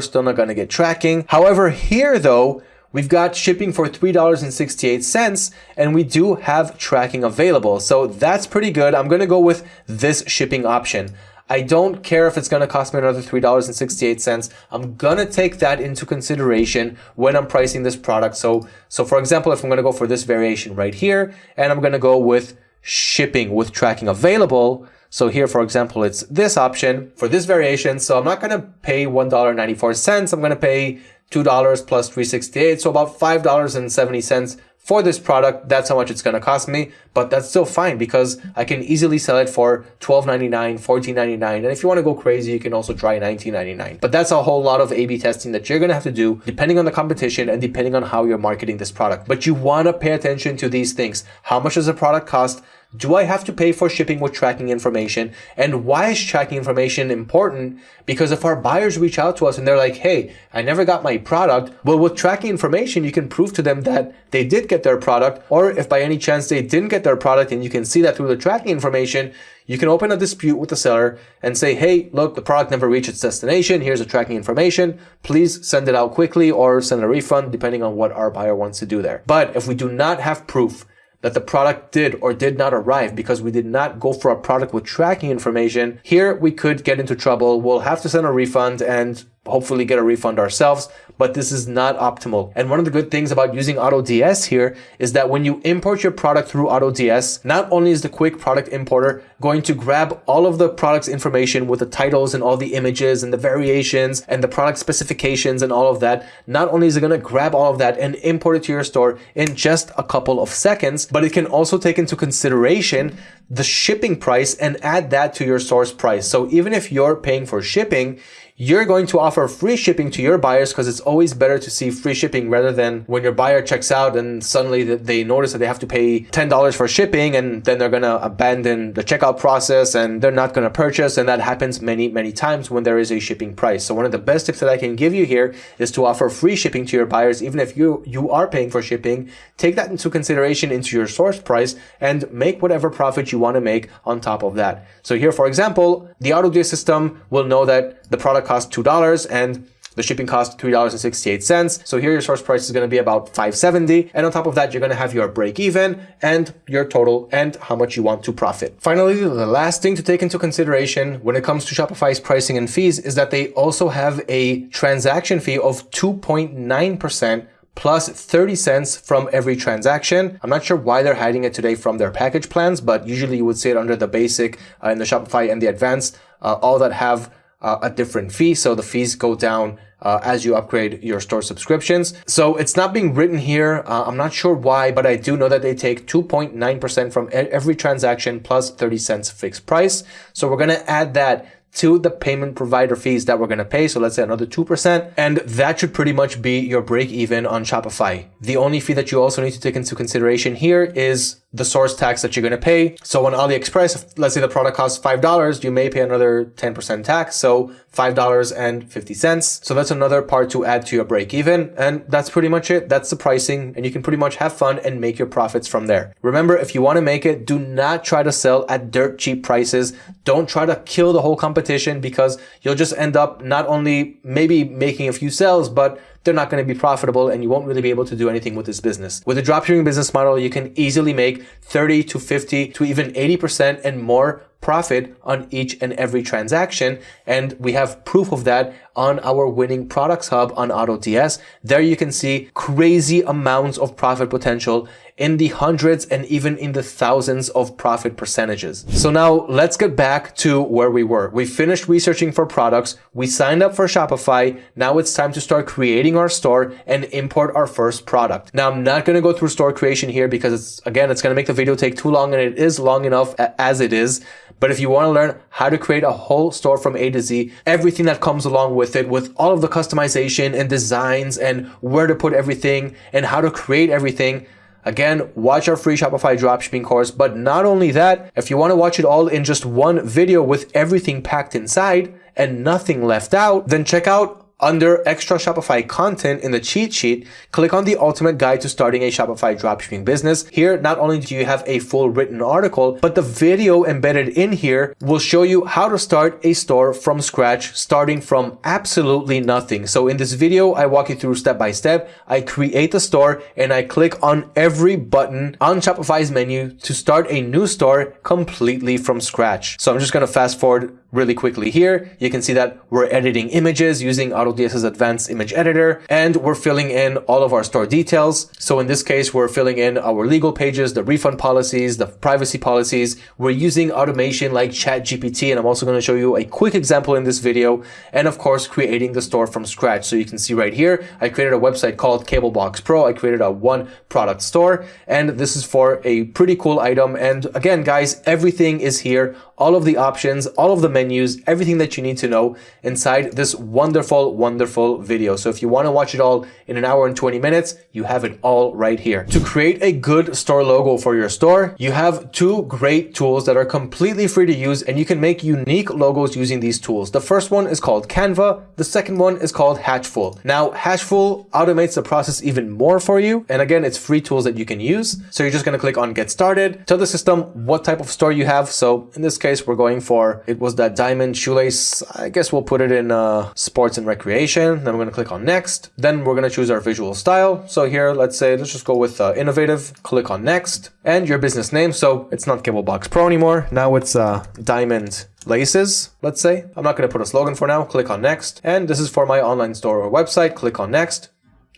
still not going to get tracking. However, here though, We've got shipping for $3.68 and we do have tracking available. So that's pretty good. I'm going to go with this shipping option. I don't care if it's going to cost me another $3.68. I'm going to take that into consideration when I'm pricing this product. So, so for example, if I'm going to go for this variation right here, and I'm going to go with shipping with tracking available. So here, for example, it's this option for this variation. So I'm not going to pay $1.94. I'm going to pay $2 plus 368 so about $5.70 for this product, that's how much it's going to cost me, but that's still fine because I can easily sell it for $12.99, $14.99, and if you want to go crazy, you can also try $19.99. But that's a whole lot of A-B testing that you're going to have to do depending on the competition and depending on how you're marketing this product. But you want to pay attention to these things. How much does a product cost? Do I have to pay for shipping with tracking information? And why is tracking information important? Because if our buyers reach out to us and they're like, hey, I never got my product, well, with tracking information, you can prove to them that they did get their product, or if by any chance they didn't get their product and you can see that through the tracking information, you can open a dispute with the seller and say, hey, look, the product never reached its destination. Here's the tracking information. Please send it out quickly or send a refund depending on what our buyer wants to do there. But if we do not have proof that the product did or did not arrive because we did not go for a product with tracking information, here we could get into trouble. We'll have to send a refund and hopefully get a refund ourselves, but this is not optimal. And one of the good things about using AutoDS here is that when you import your product through AutoDS, not only is the quick product importer going to grab all of the product's information with the titles and all the images and the variations and the product specifications and all of that, not only is it going to grab all of that and import it to your store in just a couple of seconds, but it can also take into consideration the shipping price and add that to your source price. So even if you're paying for shipping, you're going to offer free shipping to your buyers because it's always better to see free shipping rather than when your buyer checks out and suddenly they notice that they have to pay $10 for shipping and then they're going to abandon the checkout process and they're not going to purchase. And that happens many, many times when there is a shipping price. So one of the best tips that I can give you here is to offer free shipping to your buyers. Even if you, you are paying for shipping, take that into consideration into your source price and make whatever profit you want to make on top of that. So here, for example, the AutoDS system will know that the product cost $2 and the shipping cost $3.68. So here your source price is going to be about 570. And on top of that, you're going to have your break even and your total and how much you want to profit. Finally, the last thing to take into consideration when it comes to Shopify's pricing and fees is that they also have a transaction fee of 2.9% plus 30 cents from every transaction. I'm not sure why they're hiding it today from their package plans, but usually you would see it under the basic uh, in the Shopify and the advanced, uh, all that have uh, a different fee. So the fees go down uh, as you upgrade your store subscriptions. So it's not being written here. Uh, I'm not sure why, but I do know that they take 2.9% from every transaction plus 30 cents fixed price. So we're going to add that to the payment provider fees that we're going to pay. So let's say another 2%. And that should pretty much be your break even on Shopify. The only fee that you also need to take into consideration here is the source tax that you're going to pay. So on AliExpress, let's say the product costs $5, you may pay another 10% tax. So $5.50. So that's another part to add to your break even. And that's pretty much it. That's the pricing and you can pretty much have fun and make your profits from there. Remember, if you want to make it, do not try to sell at dirt cheap prices. Don't try to kill the whole competition because you'll just end up not only maybe making a few sales, but they're not going to be profitable and you won't really be able to do anything with this business. With a dropshipping business model, you can easily make 30 to 50 to even 80% and more profit on each and every transaction. And we have proof of that on our winning products hub on AutoDS. There you can see crazy amounts of profit potential in the hundreds and even in the thousands of profit percentages. So now let's get back to where we were. We finished researching for products. We signed up for Shopify. Now it's time to start creating our store and import our first product. Now I'm not going to go through store creation here because it's, again, it's going to make the video take too long and it is long enough as it is. But if you want to learn how to create a whole store from A to Z, everything that comes along with it, with all of the customization and designs and where to put everything and how to create everything, Again, watch our free Shopify dropshipping course. But not only that, if you want to watch it all in just one video with everything packed inside and nothing left out, then check out under extra Shopify content in the cheat sheet, click on the ultimate guide to starting a Shopify dropshipping business. Here, not only do you have a full written article, but the video embedded in here will show you how to start a store from scratch, starting from absolutely nothing. So in this video, I walk you through step by step. I create the store and I click on every button on Shopify's menu to start a new store completely from scratch. So I'm just going to fast forward really quickly here. You can see that we're editing images using AutoDS's advanced image editor, and we're filling in all of our store details. So in this case, we're filling in our legal pages, the refund policies, the privacy policies. We're using automation like ChatGPT, and I'm also going to show you a quick example in this video, and of course, creating the store from scratch. So you can see right here, I created a website called Cablebox Pro. I created a one product store, and this is for a pretty cool item. And again, guys, everything is here all of the options, all of the everything that you need to know inside this wonderful, wonderful video. So if you want to watch it all in an hour and 20 minutes, you have it all right here. To create a good store logo for your store, you have two great tools that are completely free to use and you can make unique logos using these tools. The first one is called Canva. The second one is called Hatchful. Now, Hatchful automates the process even more for you. And again, it's free tools that you can use. So you're just going to click on get started, tell the system what type of store you have. So in this case, we're going for, it was that diamond shoelace. I guess we'll put it in uh, sports and recreation. Then we're going to click on next. Then we're going to choose our visual style. So here, let's say, let's just go with uh, innovative. Click on next and your business name. So it's not Cablebox Pro anymore. Now it's uh, diamond laces, let's say. I'm not going to put a slogan for now. Click on next. And this is for my online store or website. Click on next.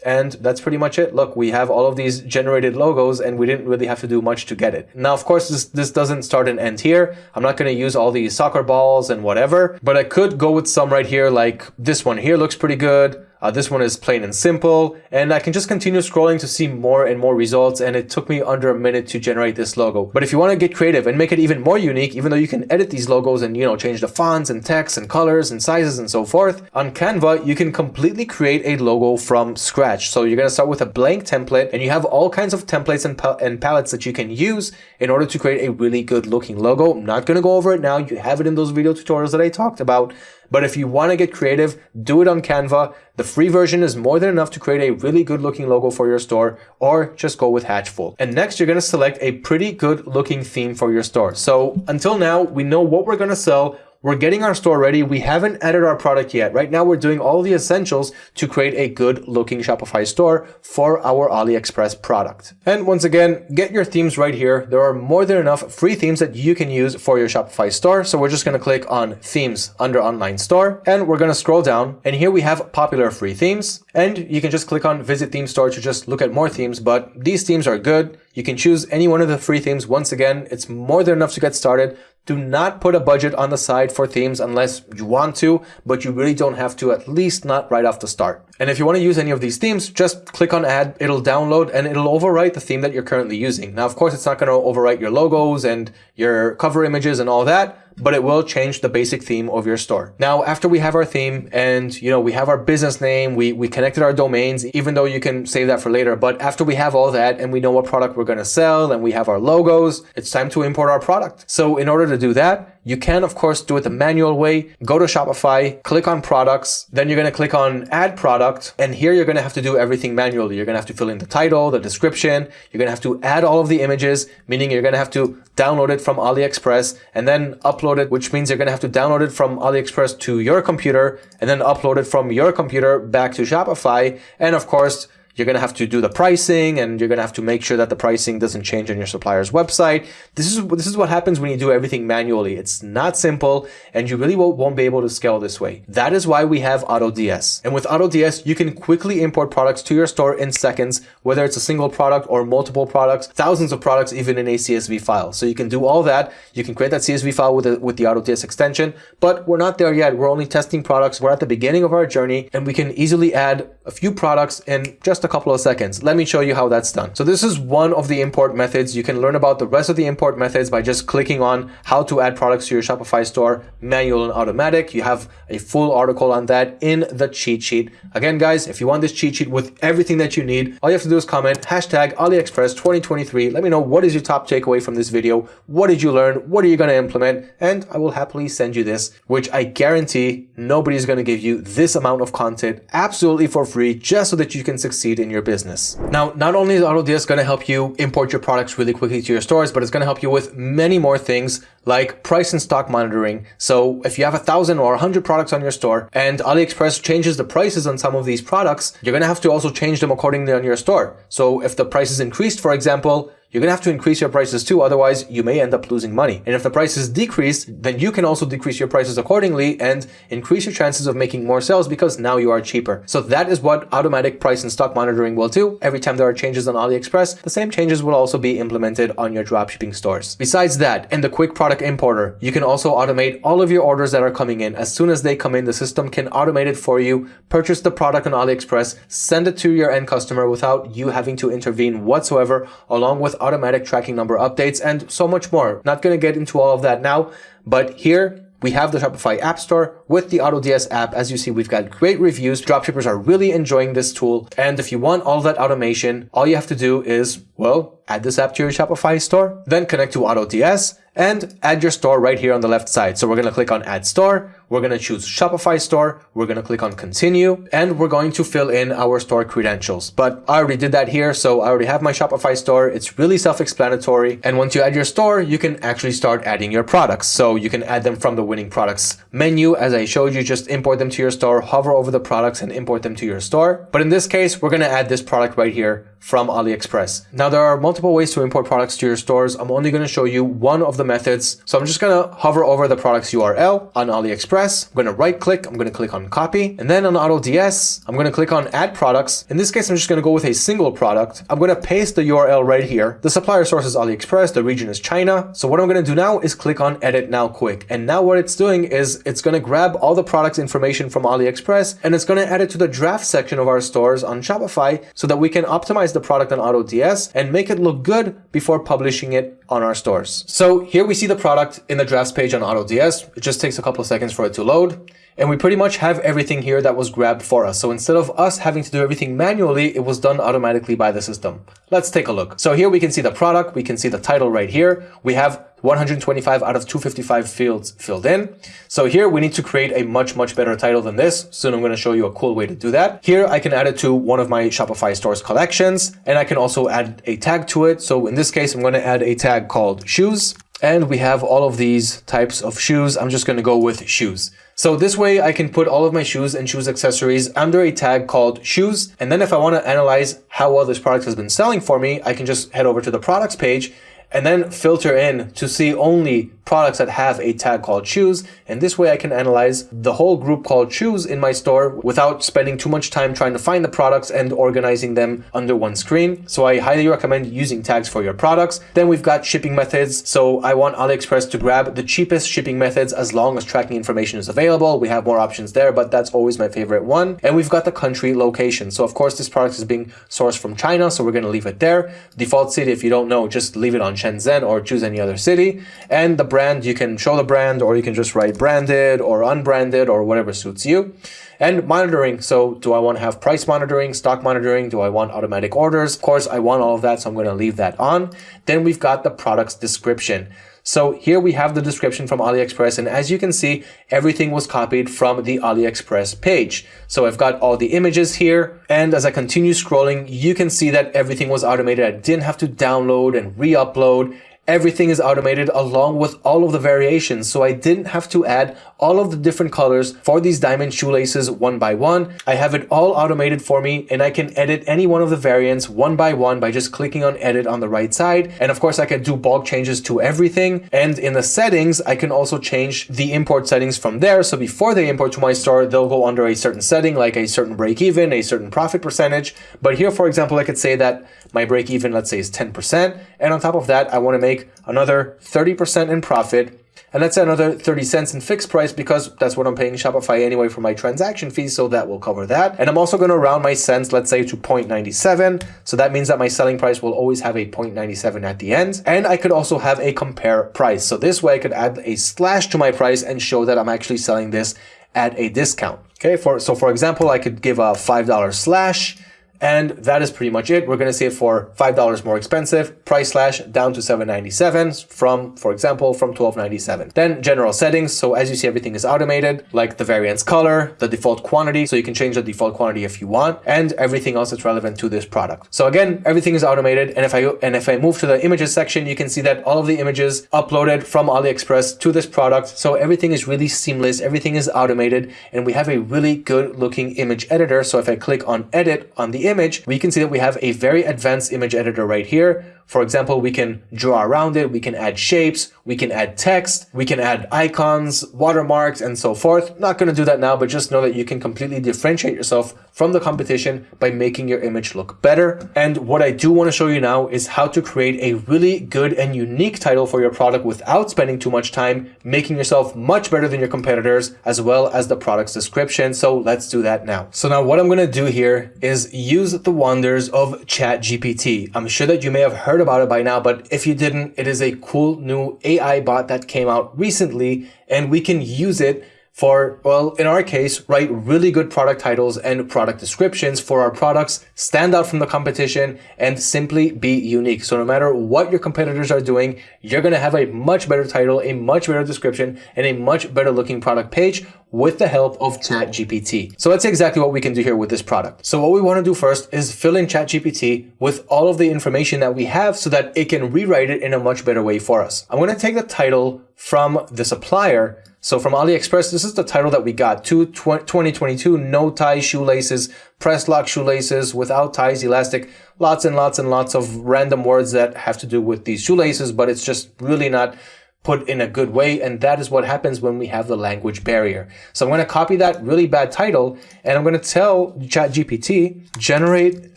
And that's pretty much it. Look, we have all of these generated logos and we didn't really have to do much to get it. Now, of course, this, this doesn't start and end here. I'm not going to use all these soccer balls and whatever, but I could go with some right here. Like this one here looks pretty good. Uh, this one is plain and simple and I can just continue scrolling to see more and more results and it took me under a minute to generate this logo. But if you want to get creative and make it even more unique, even though you can edit these logos and, you know, change the fonts and text and colors and sizes and so forth, on Canva, you can completely create a logo from scratch. So you're going to start with a blank template and you have all kinds of templates and, pa and palettes that you can use in order to create a really good looking logo. I'm not going to go over it now. You have it in those video tutorials that I talked about. But if you want to get creative, do it on Canva. The free version is more than enough to create a really good looking logo for your store or just go with Hatchful. And next, you're going to select a pretty good looking theme for your store. So until now, we know what we're going to sell, we're getting our store ready. We haven't added our product yet. Right now, we're doing all the essentials to create a good looking Shopify store for our AliExpress product. And once again, get your themes right here. There are more than enough free themes that you can use for your Shopify store. So we're just going to click on themes under online store and we're going to scroll down and here we have popular free themes and you can just click on visit theme store to just look at more themes. But these themes are good. You can choose any one of the free themes. Once again, it's more than enough to get started. Do not put a budget on the side for themes unless you want to, but you really don't have to, at least not right off the start. And if you want to use any of these themes, just click on add, it'll download and it'll overwrite the theme that you're currently using. Now, of course, it's not going to overwrite your logos and your cover images and all that, but it will change the basic theme of your store. Now, after we have our theme and, you know, we have our business name, we, we connected our domains, even though you can save that for later. But after we have all that and we know what product we're going to sell and we have our logos, it's time to import our product. So in order to do that, you can, of course, do it the manual way. Go to Shopify, click on products, then you're going to click on add product. And here you're going to have to do everything manually. You're going to have to fill in the title, the description. You're going to have to add all of the images, meaning you're going to have to download it from AliExpress and then upload it, which means you're going to have to download it from AliExpress to your computer and then upload it from your computer back to Shopify. And of course, you're going to have to do the pricing and you're going to have to make sure that the pricing doesn't change on your supplier's website. This is, this is what happens when you do everything manually. It's not simple and you really won't, be able to scale this way. That is why we have AutoDS. And with AutoDS, you can quickly import products to your store in seconds, whether it's a single product or multiple products, thousands of products, even in a CSV file. So you can do all that. You can create that CSV file with, the, with the AutoDS extension, but we're not there yet. We're only testing products. We're at the beginning of our journey and we can easily add a few products in just a couple of seconds. Let me show you how that's done. So this is one of the import methods. You can learn about the rest of the import methods by just clicking on how to add products to your Shopify store, manual and automatic. You have a full article on that in the cheat sheet. Again, guys, if you want this cheat sheet with everything that you need, all you have to do is comment hashtag AliExpress 2023. Let me know what is your top takeaway from this video. What did you learn? What are you going to implement? And I will happily send you this, which I guarantee nobody's going to give you this amount of content absolutely for free just so that you can succeed in your business. Now, not only is AutoDS going to help you import your products really quickly to your stores, but it's going to help you with many more things like price and stock monitoring. So if you have a thousand or a hundred products on your store and AliExpress changes the prices on some of these products, you're going to have to also change them accordingly on your store. So if the price is increased, for example, you're going to have to increase your prices too, otherwise you may end up losing money. And if the prices decrease, then you can also decrease your prices accordingly and increase your chances of making more sales because now you are cheaper. So that is what automatic price and stock monitoring will do. Every time there are changes on AliExpress, the same changes will also be implemented on your dropshipping stores. Besides that, in the quick product importer, you can also automate all of your orders that are coming in. As soon as they come in, the system can automate it for you, purchase the product on AliExpress, send it to your end customer without you having to intervene whatsoever, along with automatic tracking number updates, and so much more. Not going to get into all of that now, but here we have the Shopify App Store with the AutoDS app. As you see, we've got great reviews. Dropshippers are really enjoying this tool. And if you want all that automation, all you have to do is, well, add this app to your Shopify store, then connect to AutoDS and add your store right here on the left side. So we're going to click on add store. We're going to choose Shopify store. We're going to click on continue and we're going to fill in our store credentials. But I already did that here. So I already have my Shopify store. It's really self-explanatory. And once you add your store, you can actually start adding your products. So you can add them from the winning products menu. As I showed you, just import them to your store, hover over the products and import them to your store. But in this case, we're going to add this product right here from AliExpress. Now there are multiple ways to import products to your stores. I'm only going to show you one of the methods. So I'm just going to hover over the product's URL on AliExpress. I'm going to right click. I'm going to click on copy and then on AutoDS, I'm going to click on add products. In this case, I'm just going to go with a single product. I'm going to paste the URL right here. The supplier source is AliExpress. The region is China. So what I'm going to do now is click on edit now quick. And now what it's doing is it's going to grab all the products information from AliExpress and it's going to add it to the draft section of our stores on Shopify so that we can optimize the product on AutoDS and make it look good before publishing it on our stores. So here we see the product in the drafts page on AutoDS. It just takes a couple of seconds for it to load. And we pretty much have everything here that was grabbed for us. So instead of us having to do everything manually, it was done automatically by the system. Let's take a look. So here we can see the product. We can see the title right here. We have 125 out of 255 fields filled in. So here we need to create a much, much better title than this. Soon I'm going to show you a cool way to do that. Here I can add it to one of my Shopify stores collections and I can also add a tag to it. So in this case, I'm going to add a tag called shoes. And we have all of these types of shoes. I'm just going to go with shoes. So this way I can put all of my shoes and shoes accessories under a tag called shoes. And then if I want to analyze how well this product has been selling for me, I can just head over to the products page and then filter in to see only products that have a tag called shoes. And this way I can analyze the whole group called shoes in my store without spending too much time trying to find the products and organizing them under one screen. So I highly recommend using tags for your products. Then we've got shipping methods. So I want AliExpress to grab the cheapest shipping methods as long as tracking information is available. We have more options there, but that's always my favorite one. And we've got the country location. So of course this product is being sourced from China. So we're going to leave it there. Default city, if you don't know, just leave it on Shenzhen or choose any other city. And the brand, you can show the brand or you can just write branded or unbranded or whatever suits you. And monitoring. So do I want to have price monitoring, stock monitoring? Do I want automatic orders? Of course, I want all of that. So I'm going to leave that on. Then we've got the product's description. So here we have the description from AliExpress. And as you can see, everything was copied from the AliExpress page. So I've got all the images here. And as I continue scrolling, you can see that everything was automated. I didn't have to download and re-upload everything is automated along with all of the variations. So I didn't have to add all of the different colors for these diamond shoelaces one by one. I have it all automated for me and I can edit any one of the variants one by one by just clicking on edit on the right side. And of course I can do bulk changes to everything. And in the settings, I can also change the import settings from there. So before they import to my store, they'll go under a certain setting, like a certain break even, a certain profit percentage. But here, for example, I could say that my break even, let's say is 10%. And on top of that, I want to make another 30% in profit and let's say another 30 cents in fixed price because that's what I'm paying Shopify anyway for my transaction fees. So that will cover that. And I'm also going to round my cents, let's say to 0.97. So that means that my selling price will always have a 0.97 at the end. And I could also have a compare price. So this way I could add a slash to my price and show that I'm actually selling this at a discount. Okay. For, so for example, I could give a $5 slash and that is pretty much it. We're going to see it for $5 more expensive, price slash down to 7.97 from, for example, from 12.97. Then general settings. So as you see, everything is automated, like the variants color, the default quantity. So you can change the default quantity if you want and everything else that's relevant to this product. So again, everything is automated. And if I, and if I move to the images section, you can see that all of the images uploaded from AliExpress to this product. So everything is really seamless. Everything is automated and we have a really good looking image editor. So if I click on edit on the image, we can see that we have a very advanced image editor right here. For example, we can draw around it, we can add shapes, we can add text, we can add icons, watermarks, and so forth. Not going to do that now, but just know that you can completely differentiate yourself from the competition by making your image look better. And what I do want to show you now is how to create a really good and unique title for your product without spending too much time, making yourself much better than your competitors, as well as the product's description. So let's do that now. So now what I'm going to do here is use the wonders of ChatGPT. I'm sure that you may have heard about it by now, but if you didn't, it is a cool new AI bot that came out recently and we can use it for, well, in our case, write really good product titles and product descriptions for our products, stand out from the competition, and simply be unique. So no matter what your competitors are doing, you're going to have a much better title, a much better description, and a much better looking product page with the help of ChatGPT. So let's see exactly what we can do here with this product. So what we want to do first is fill in ChatGPT with all of the information that we have so that it can rewrite it in a much better way for us. I'm going to take the title from the supplier so from AliExpress, this is the title that we got. Two 2022 no tie shoelaces, press lock shoelaces without ties, elastic, lots and lots and lots of random words that have to do with these shoelaces, but it's just really not put in a good way. And that is what happens when we have the language barrier. So I'm going to copy that really bad title and I'm going to tell ChatGPT, generate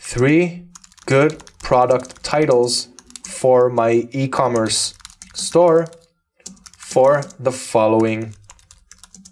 three good product titles for my e-commerce store for the following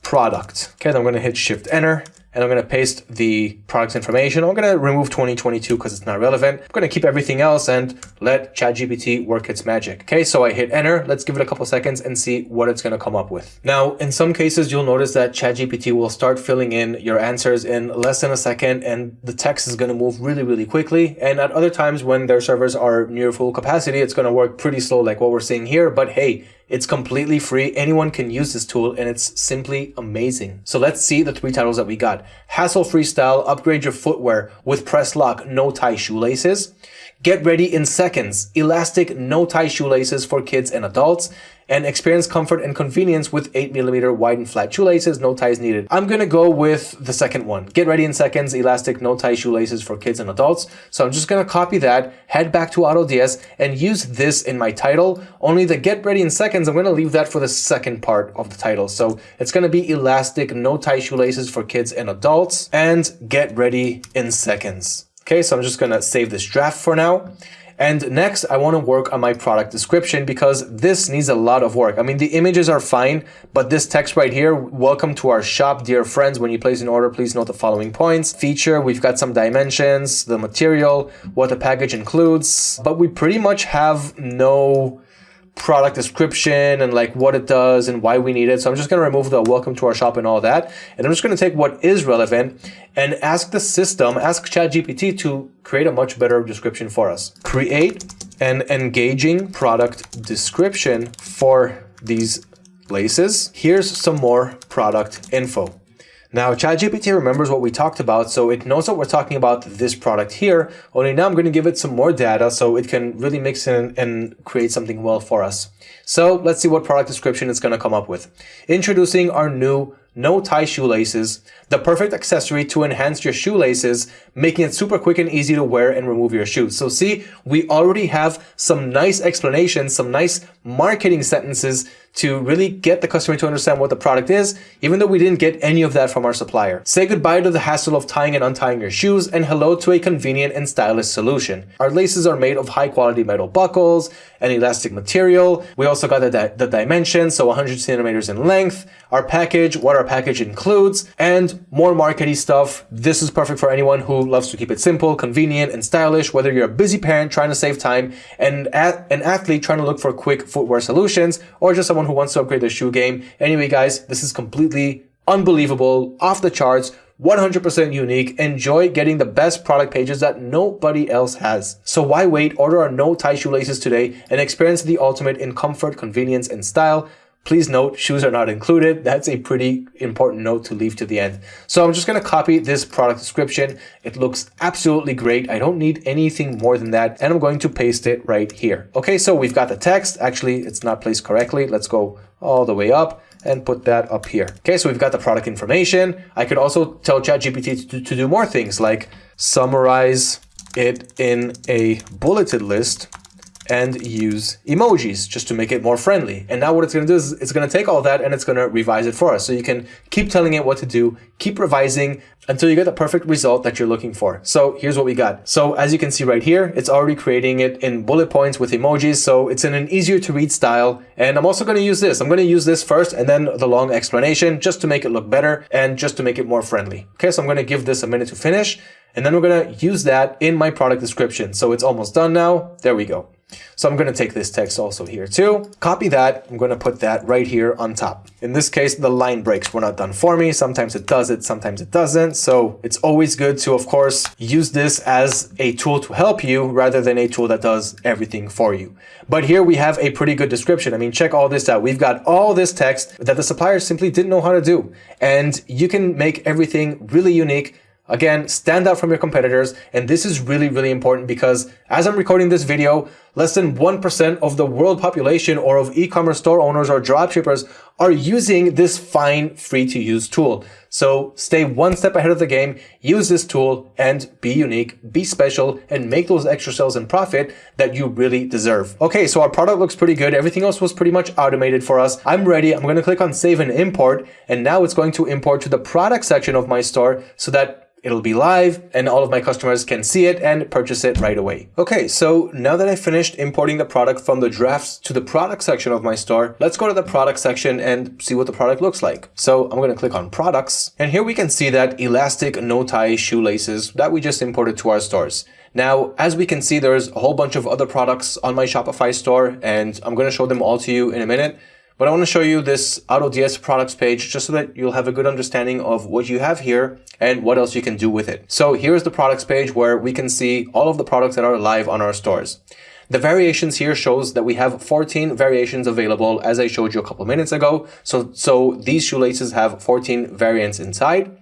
product. Okay, then I'm going to hit Shift Enter and I'm going to paste the product information. I'm going to remove 2022 because it's not relevant. I'm going to keep everything else and let ChatGPT work its magic. Okay, so I hit enter. Let's give it a couple seconds and see what it's going to come up with. Now, in some cases, you'll notice that ChatGPT will start filling in your answers in less than a second and the text is going to move really, really quickly. And at other times when their servers are near full capacity, it's going to work pretty slow like what we're seeing here. But hey, it's completely free. Anyone can use this tool and it's simply amazing. So let's see the three titles that we got. Hassle-free style, upgrade your footwear with press lock, no tie shoelaces. Get ready in seconds, elastic no tie shoelaces for kids and adults. and experience comfort and convenience with 8mm wide and flat shoelaces, no ties needed. I'm gonna go with the second one. Get ready in seconds, elastic no tie shoelaces for kids and adults. So I'm just gonna copy that, head back to AutoDS and use this in my title. Only the get ready in seconds, I'm gonna leave that for the second part of the title. So it's gonna be elastic no tie shoelaces for kids and adults and get ready in seconds. Okay, so I'm just gonna save this draft for now. And next, I want to work on my product description because this needs a lot of work. I mean, the images are fine, but this text right here, welcome to our shop, dear friends. When you place an order, please note the following points. Feature, we've got some dimensions, the material, what the package includes, but we pretty much have no product description and like what it does and why we need it. So I'm just going to remove the welcome to our shop and all that. And I'm just going to take what is relevant and ask the system, ask ChatGPT to create a much better description for us. Create an engaging product description for these laces. Here's some more product info. Now, ChatGPT remembers what we talked about, so it knows that we're talking about this product here, only now I'm going to give it some more data so it can really mix in and create something well for us. So let's see what product description it's going to come up with. Introducing our new no tie shoelaces, the perfect accessory to enhance your shoelaces, making it super quick and easy to wear and remove your shoes. So see, we already have some nice explanations, some nice marketing sentences to really get the customer to understand what the product is, even though we didn't get any of that from our supplier. Say goodbye to the hassle of tying and untying your shoes and hello to a convenient and stylish solution. Our laces are made of high quality metal buckles and elastic material. We also got the, di the dimensions, so 100 centimeters in length, our package, what our package includes, and more markety stuff. This is perfect for anyone who loves to keep it simple, convenient, and stylish, whether you're a busy parent trying to save time and an athlete trying to look for quick footwear solutions, or just someone who wants to upgrade their shoe game. Anyway, guys, this is completely unbelievable, off the charts, 100% unique. Enjoy getting the best product pages that nobody else has. So why wait? Order our no tie shoelaces today and experience the ultimate in comfort, convenience, and style. Please note, shoes are not included. That's a pretty important note to leave to the end. So I'm just going to copy this product description. It looks absolutely great. I don't need anything more than that. And I'm going to paste it right here. Okay, so we've got the text. Actually, it's not placed correctly. Let's go all the way up and put that up here. Okay, so we've got the product information. I could also tell ChatGPT to, to do more things like summarize it in a bulleted list and use emojis just to make it more friendly. And now what it's going to do is it's going to take all that and it's going to revise it for us. So you can keep telling it what to do, keep revising until you get the perfect result that you're looking for. So here's what we got. So as you can see right here, it's already creating it in bullet points with emojis. So it's in an easier to read style. And I'm also going to use this. I'm going to use this first and then the long explanation just to make it look better and just to make it more friendly. Okay, so I'm going to give this a minute to finish. And then we're going to use that in my product description. So it's almost done now. There we go. So I'm going to take this text also here too. Copy that. I'm going to put that right here on top. In this case, the line breaks were not done for me. Sometimes it does it, sometimes it doesn't. So it's always good to, of course, use this as a tool to help you rather than a tool that does everything for you. But here we have a pretty good description. I mean, check all this out. We've got all this text that the supplier simply didn't know how to do. And you can make everything really unique Again, stand out from your competitors. And this is really, really important because as I'm recording this video, less than 1% of the world population or of e-commerce store owners or dropshippers are using this fine free to use tool. So stay one step ahead of the game, use this tool and be unique, be special and make those extra sales and profit that you really deserve. Okay, so our product looks pretty good. Everything else was pretty much automated for us. I'm ready. I'm going to click on save and import and now it's going to import to the product section of my store so that It'll be live and all of my customers can see it and purchase it right away. Okay, so now that I finished importing the product from the drafts to the product section of my store, let's go to the product section and see what the product looks like. So I'm going to click on products and here we can see that elastic no tie shoelaces that we just imported to our stores. Now, as we can see, there's a whole bunch of other products on my Shopify store and I'm going to show them all to you in a minute. But I want to show you this AutoDS products page just so that you'll have a good understanding of what you have here and what else you can do with it. So here's the products page where we can see all of the products that are live on our stores. The variations here shows that we have 14 variations available as I showed you a couple minutes ago. So, so these shoelaces have 14 variants inside.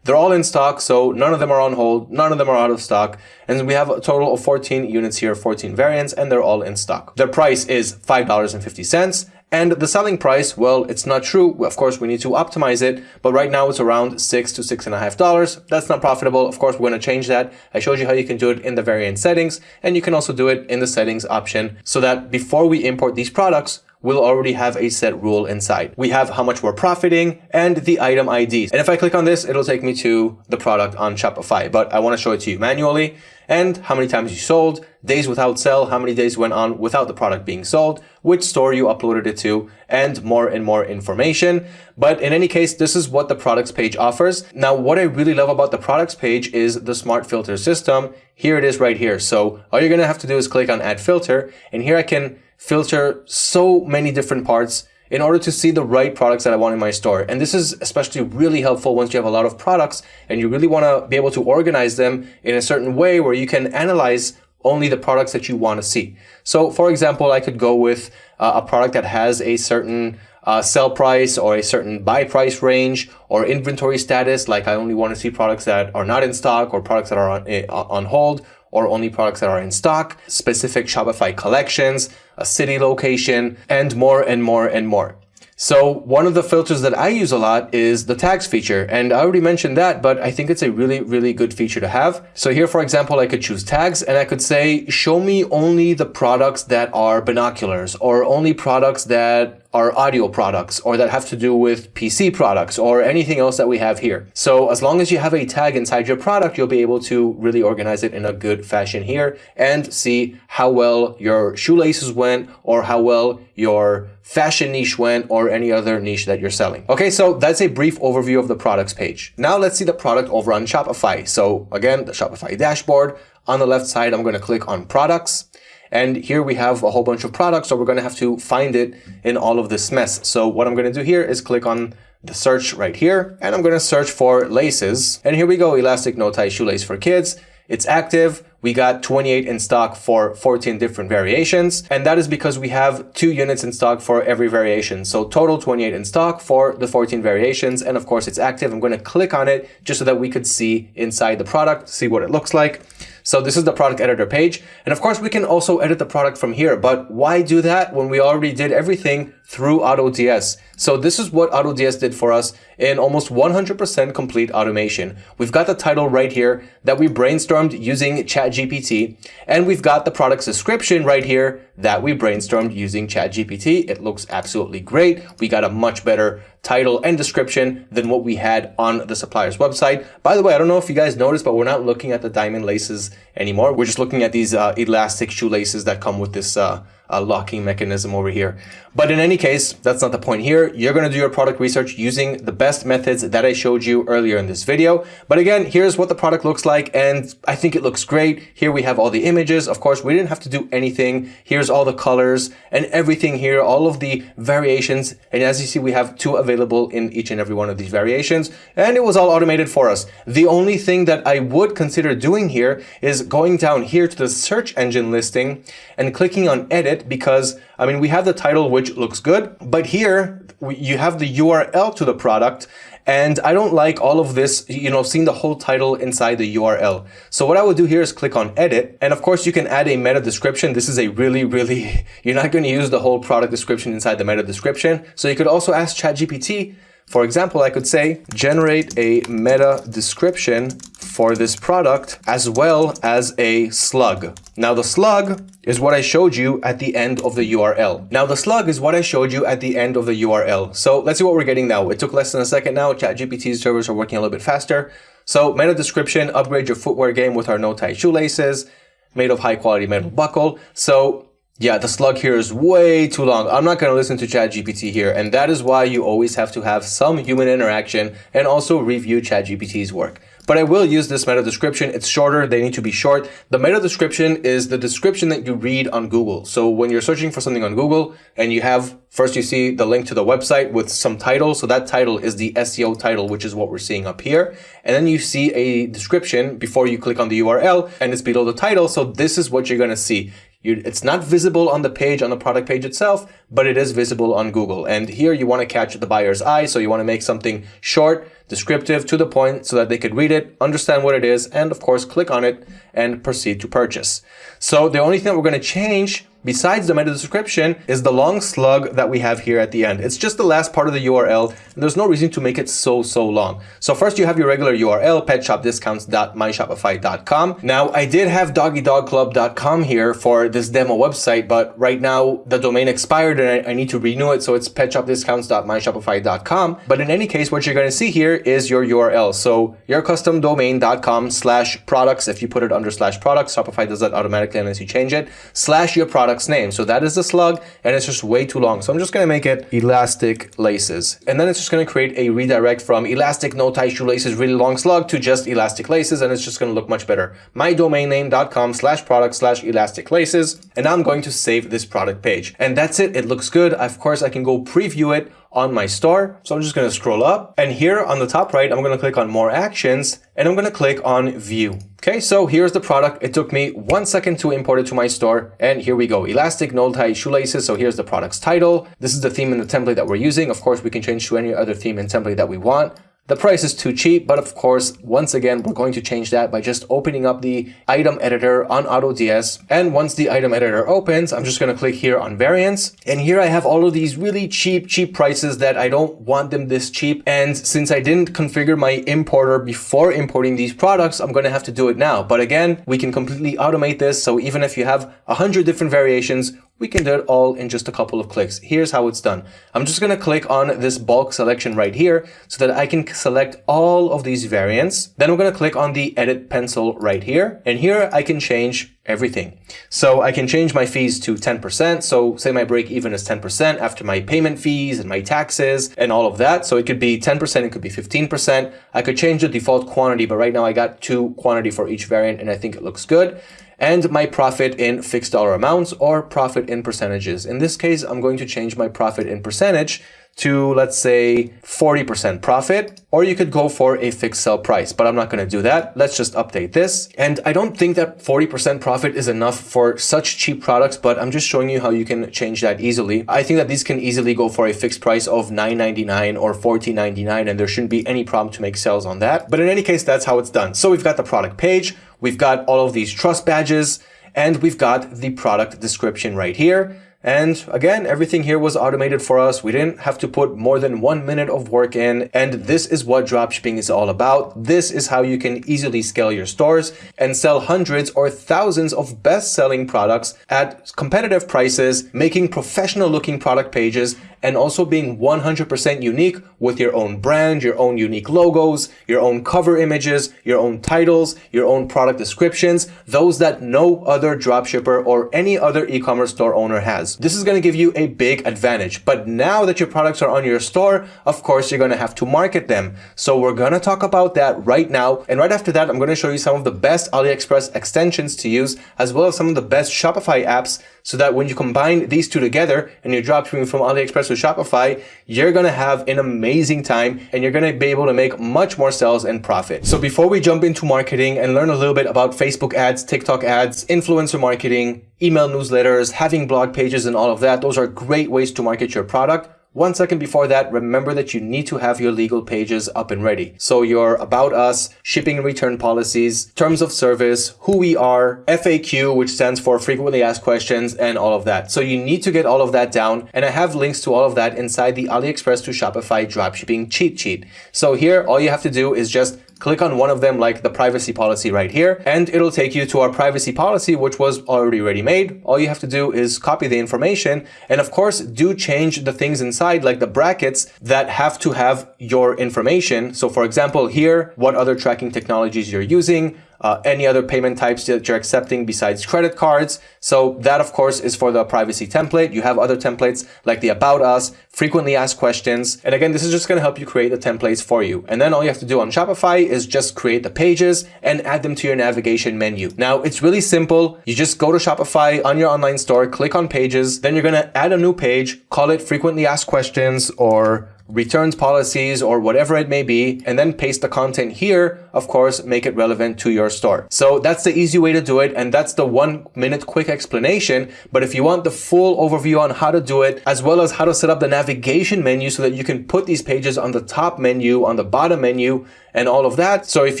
They're all in stock, so none of them are on hold, none of them are out of stock, and we have a total of 14 units here, 14 variants, and they're all in stock. Their price is $5.50, And the selling price, well, it's not true. Of course, we need to optimize it, but right now it's around six to six and a half dollars. That's not profitable. Of course, we're going to change that. I showed you how you can do it in the variant settings, and you can also do it in the settings option so that before we import these products, we'll already have a set rule inside. We have how much we're profiting and the item IDs. And if I click on this, it'll take me to the product on Shopify, but I want to show it to you manually and how many times you sold, days without sell, how many days went on without the product being sold, which store you uploaded it to, and more and more information. But in any case, this is what the products page offers. Now, what I really love about the products page is the smart filter system. Here it is right here. So all you're going to have to do is click on add filter. And here I can filter so many different parts in order to see the right products that I want in my store. And this is especially really helpful once you have a lot of products and you really want to be able to organize them in a certain way where you can analyze only the products that you want to see. So for example, I could go with uh, a product that has a certain uh, sell price or a certain buy price range or inventory status. Like I only want to see products that are not in stock or products that are on, uh, on hold or only products that are in stock, specific Shopify collections, a city location, and more and more and more. So one of the filters that I use a lot is the tags feature. And I already mentioned that, but I think it's a really, really good feature to have. So here, for example, I could choose tags and I could say, show me only the products that are binoculars or only products that are audio products or that have to do with PC products or anything else that we have here. So as long as you have a tag inside your product, you'll be able to really organize it in a good fashion here and see how well your shoelaces went or how well your fashion niche went or any other niche that you're selling. Okay, so that's a brief overview of the products page. Now let's see the product over on Shopify. So again, the Shopify dashboard. On the left side, I'm going to click on products. And here we have a whole bunch of products, so we're going to have to find it in all of this mess. So what I'm going to do here is click on the search right here, and I'm going to search for laces. And here we go, elastic no-tie shoelace for kids. It's active. We got 28 in stock for 14 different variations. And that is because we have two units in stock for every variation. So total 28 in stock for the 14 variations. And of course it's active. I'm going to click on it just so that we could see inside the product, see what it looks like. So this is the product editor page. And of course we can also edit the product from here, but why do that when we already did everything through AutoDS? So this is what AutoDS did for us in almost 100% complete automation. We've got the title right here that we brainstormed using ChatGPT, and we've got the product description right here that we brainstormed using ChatGPT. It looks absolutely great. We got a much better title and description than what we had on the supplier's website. By the way, I don't know if you guys noticed, but we're not looking at the diamond laces anymore. We're just looking at these uh, elastic shoelaces that come with this uh, uh, locking mechanism over here. But in any case, that's not the point here. You're going to do your product research using the best methods that I showed you earlier in this video. But again, here's what the product looks like. And I think it looks great. Here we have all the images. Of course, we didn't have to do anything. Here's all the colors and everything here, all of the variations. And as you see, we have two available in each and every one of these variations. And it was all automated for us. The only thing that I would consider doing here is going down here to the search engine listing and clicking on edit because, I mean, we have the title, which looks good, but here you have the URL to the product and I don't like all of this, you know, seeing the whole title inside the URL. So what I would do here is click on edit. And of course you can add a meta description. This is a really, really, [laughs] you're not going to use the whole product description inside the meta description. So you could also ask ChatGPT, for example, I could say, generate a meta description for this product as well as a slug. Now the slug is what I showed you at the end of the URL. Now the slug is what I showed you at the end of the URL. So let's see what we're getting now. It took less than a second now. ChatGPT's servers are working a little bit faster. So meta description, upgrade your footwear game with our no-tie shoelaces, made of high quality metal buckle. So yeah, the slug here is way too long. I'm not going to listen to ChatGPT here. And that is why you always have to have some human interaction and also review ChatGPT's work but I will use this meta description. It's shorter. They need to be short. The meta description is the description that you read on Google. So when you're searching for something on Google and you have, first you see the link to the website with some title. So that title is the SEO title, which is what we're seeing up here. And then you see a description before you click on the URL and it's below the title. So this is what you're going to see. You, it's not visible on the page, on the product page itself, but it is visible on Google. And here you want to catch the buyer's eye. So you want to make something short, descriptive, to the point, so that they could read it, understand what it is, and of course, click on it and proceed to purchase. So the only thing that we're going to change besides the meta description is the long slug that we have here at the end. It's just the last part of the URL and there's no reason to make it so, so long. So first you have your regular URL, petshopdiscounts.myshopify.com. Now I did have doggydogclub.com here for this demo website, but right now the domain expired and I, I need to renew it. So it's petshopdiscounts.myshopify.com. But in any case, what you're going to see here is your URL. So your yourcustomdomain.com slash products. If you put it under slash products, Shopify does that automatically unless you change it, slash your product's name. So that is the slug and it's just way too long. So I'm just going to make it elastic laces. And then it's just going to create a redirect from elastic no tie shoelaces really long slug to just elastic laces and it's just going to look much better. mydomainname.com slash product slash elastic laces. And I'm going to save this product page. And that's it. It looks good. Of course, I can go preview it on my store. So I'm just going to scroll up and here on the top right, I'm going to click on more actions and I'm going to click on view. Okay, so here's the product. It took me one second to import it to my store. And here we go. Elastic tie shoelaces. So here's the product's title. This is the theme and the template that we're using. Of course, we can change to any other theme and template that we want. The price is too cheap, but of course, once again, we're going to change that by just opening up the item editor on AutoDS. And once the item editor opens, I'm just going to click here on variants. And here I have all of these really cheap, cheap prices that I don't want them this cheap. And since I didn't configure my importer before importing these products, I'm going to have to do it now. But again, we can completely automate this. So even if you have a hundred different variations, we can do it all in just a couple of clicks. Here's how it's done. I'm just going to click on this bulk selection right here so that I can select all of these variants. Then I'm going to click on the edit pencil right here. And here I can change everything. So I can change my fees to 10%. So say my break even is 10% after my payment fees and my taxes and all of that. So it could be 10%, it could be 15%. I could change the default quantity, but right now I got two quantity for each variant and I think it looks good and my profit in fixed dollar amounts or profit in percentages. In this case, I'm going to change my profit in percentage to let's say 40% profit, or you could go for a fixed sell price, but I'm not going to do that. Let's just update this. And I don't think that 40% profit is enough for such cheap products, but I'm just showing you how you can change that easily. I think that these can easily go for a fixed price of $9.99 or $14.99, and there shouldn't be any problem to make sales on that. But in any case, that's how it's done. So we've got the product page, we've got all of these trust badges, and we've got the product description right here. And again, everything here was automated for us. We didn't have to put more than one minute of work in. And this is what dropshipping is all about. This is how you can easily scale your stores and sell hundreds or thousands of best-selling products at competitive prices, making professional looking product pages and also being 100% unique with your own brand, your own unique logos, your own cover images, your own titles, your own product descriptions, those that no other dropshipper or any other e-commerce store owner has. This is going to give you a big advantage. But now that your products are on your store, of course, you're going to have to market them. So we're going to talk about that right now. And right after that, I'm going to show you some of the best AliExpress extensions to use, as well as some of the best Shopify apps so that when you combine these two together and you're dropshipping from AliExpress to Shopify, you're going to have an amazing time and you're going to be able to make much more sales and profit. So before we jump into marketing and learn a little bit about Facebook ads, TikTok ads, influencer marketing, email newsletters, having blog pages and all of that, those are great ways to market your product. One second before that, remember that you need to have your legal pages up and ready. So your about us, shipping and return policies, terms of service, who we are, FAQ, which stands for frequently asked questions and all of that. So you need to get all of that down. And I have links to all of that inside the AliExpress to Shopify dropshipping cheat sheet. So here, all you have to do is just click on one of them like the privacy policy right here and it'll take you to our privacy policy which was already ready made. All you have to do is copy the information and of course do change the things inside like the brackets that have to have your information. So for example here what other tracking technologies you're using uh, any other payment types that you're accepting besides credit cards. So that of course is for the privacy template. You have other templates like the about us, frequently asked questions. And again, this is just going to help you create the templates for you. And then all you have to do on Shopify is just create the pages and add them to your navigation menu. Now it's really simple. You just go to Shopify on your online store, click on pages, then you're going to add a new page, call it frequently asked questions or returns policies or whatever it may be, and then paste the content here of course, make it relevant to your store. So that's the easy way to do it. And that's the one minute quick explanation. But if you want the full overview on how to do it, as well as how to set up the navigation menu so that you can put these pages on the top menu, on the bottom menu, and all of that. So if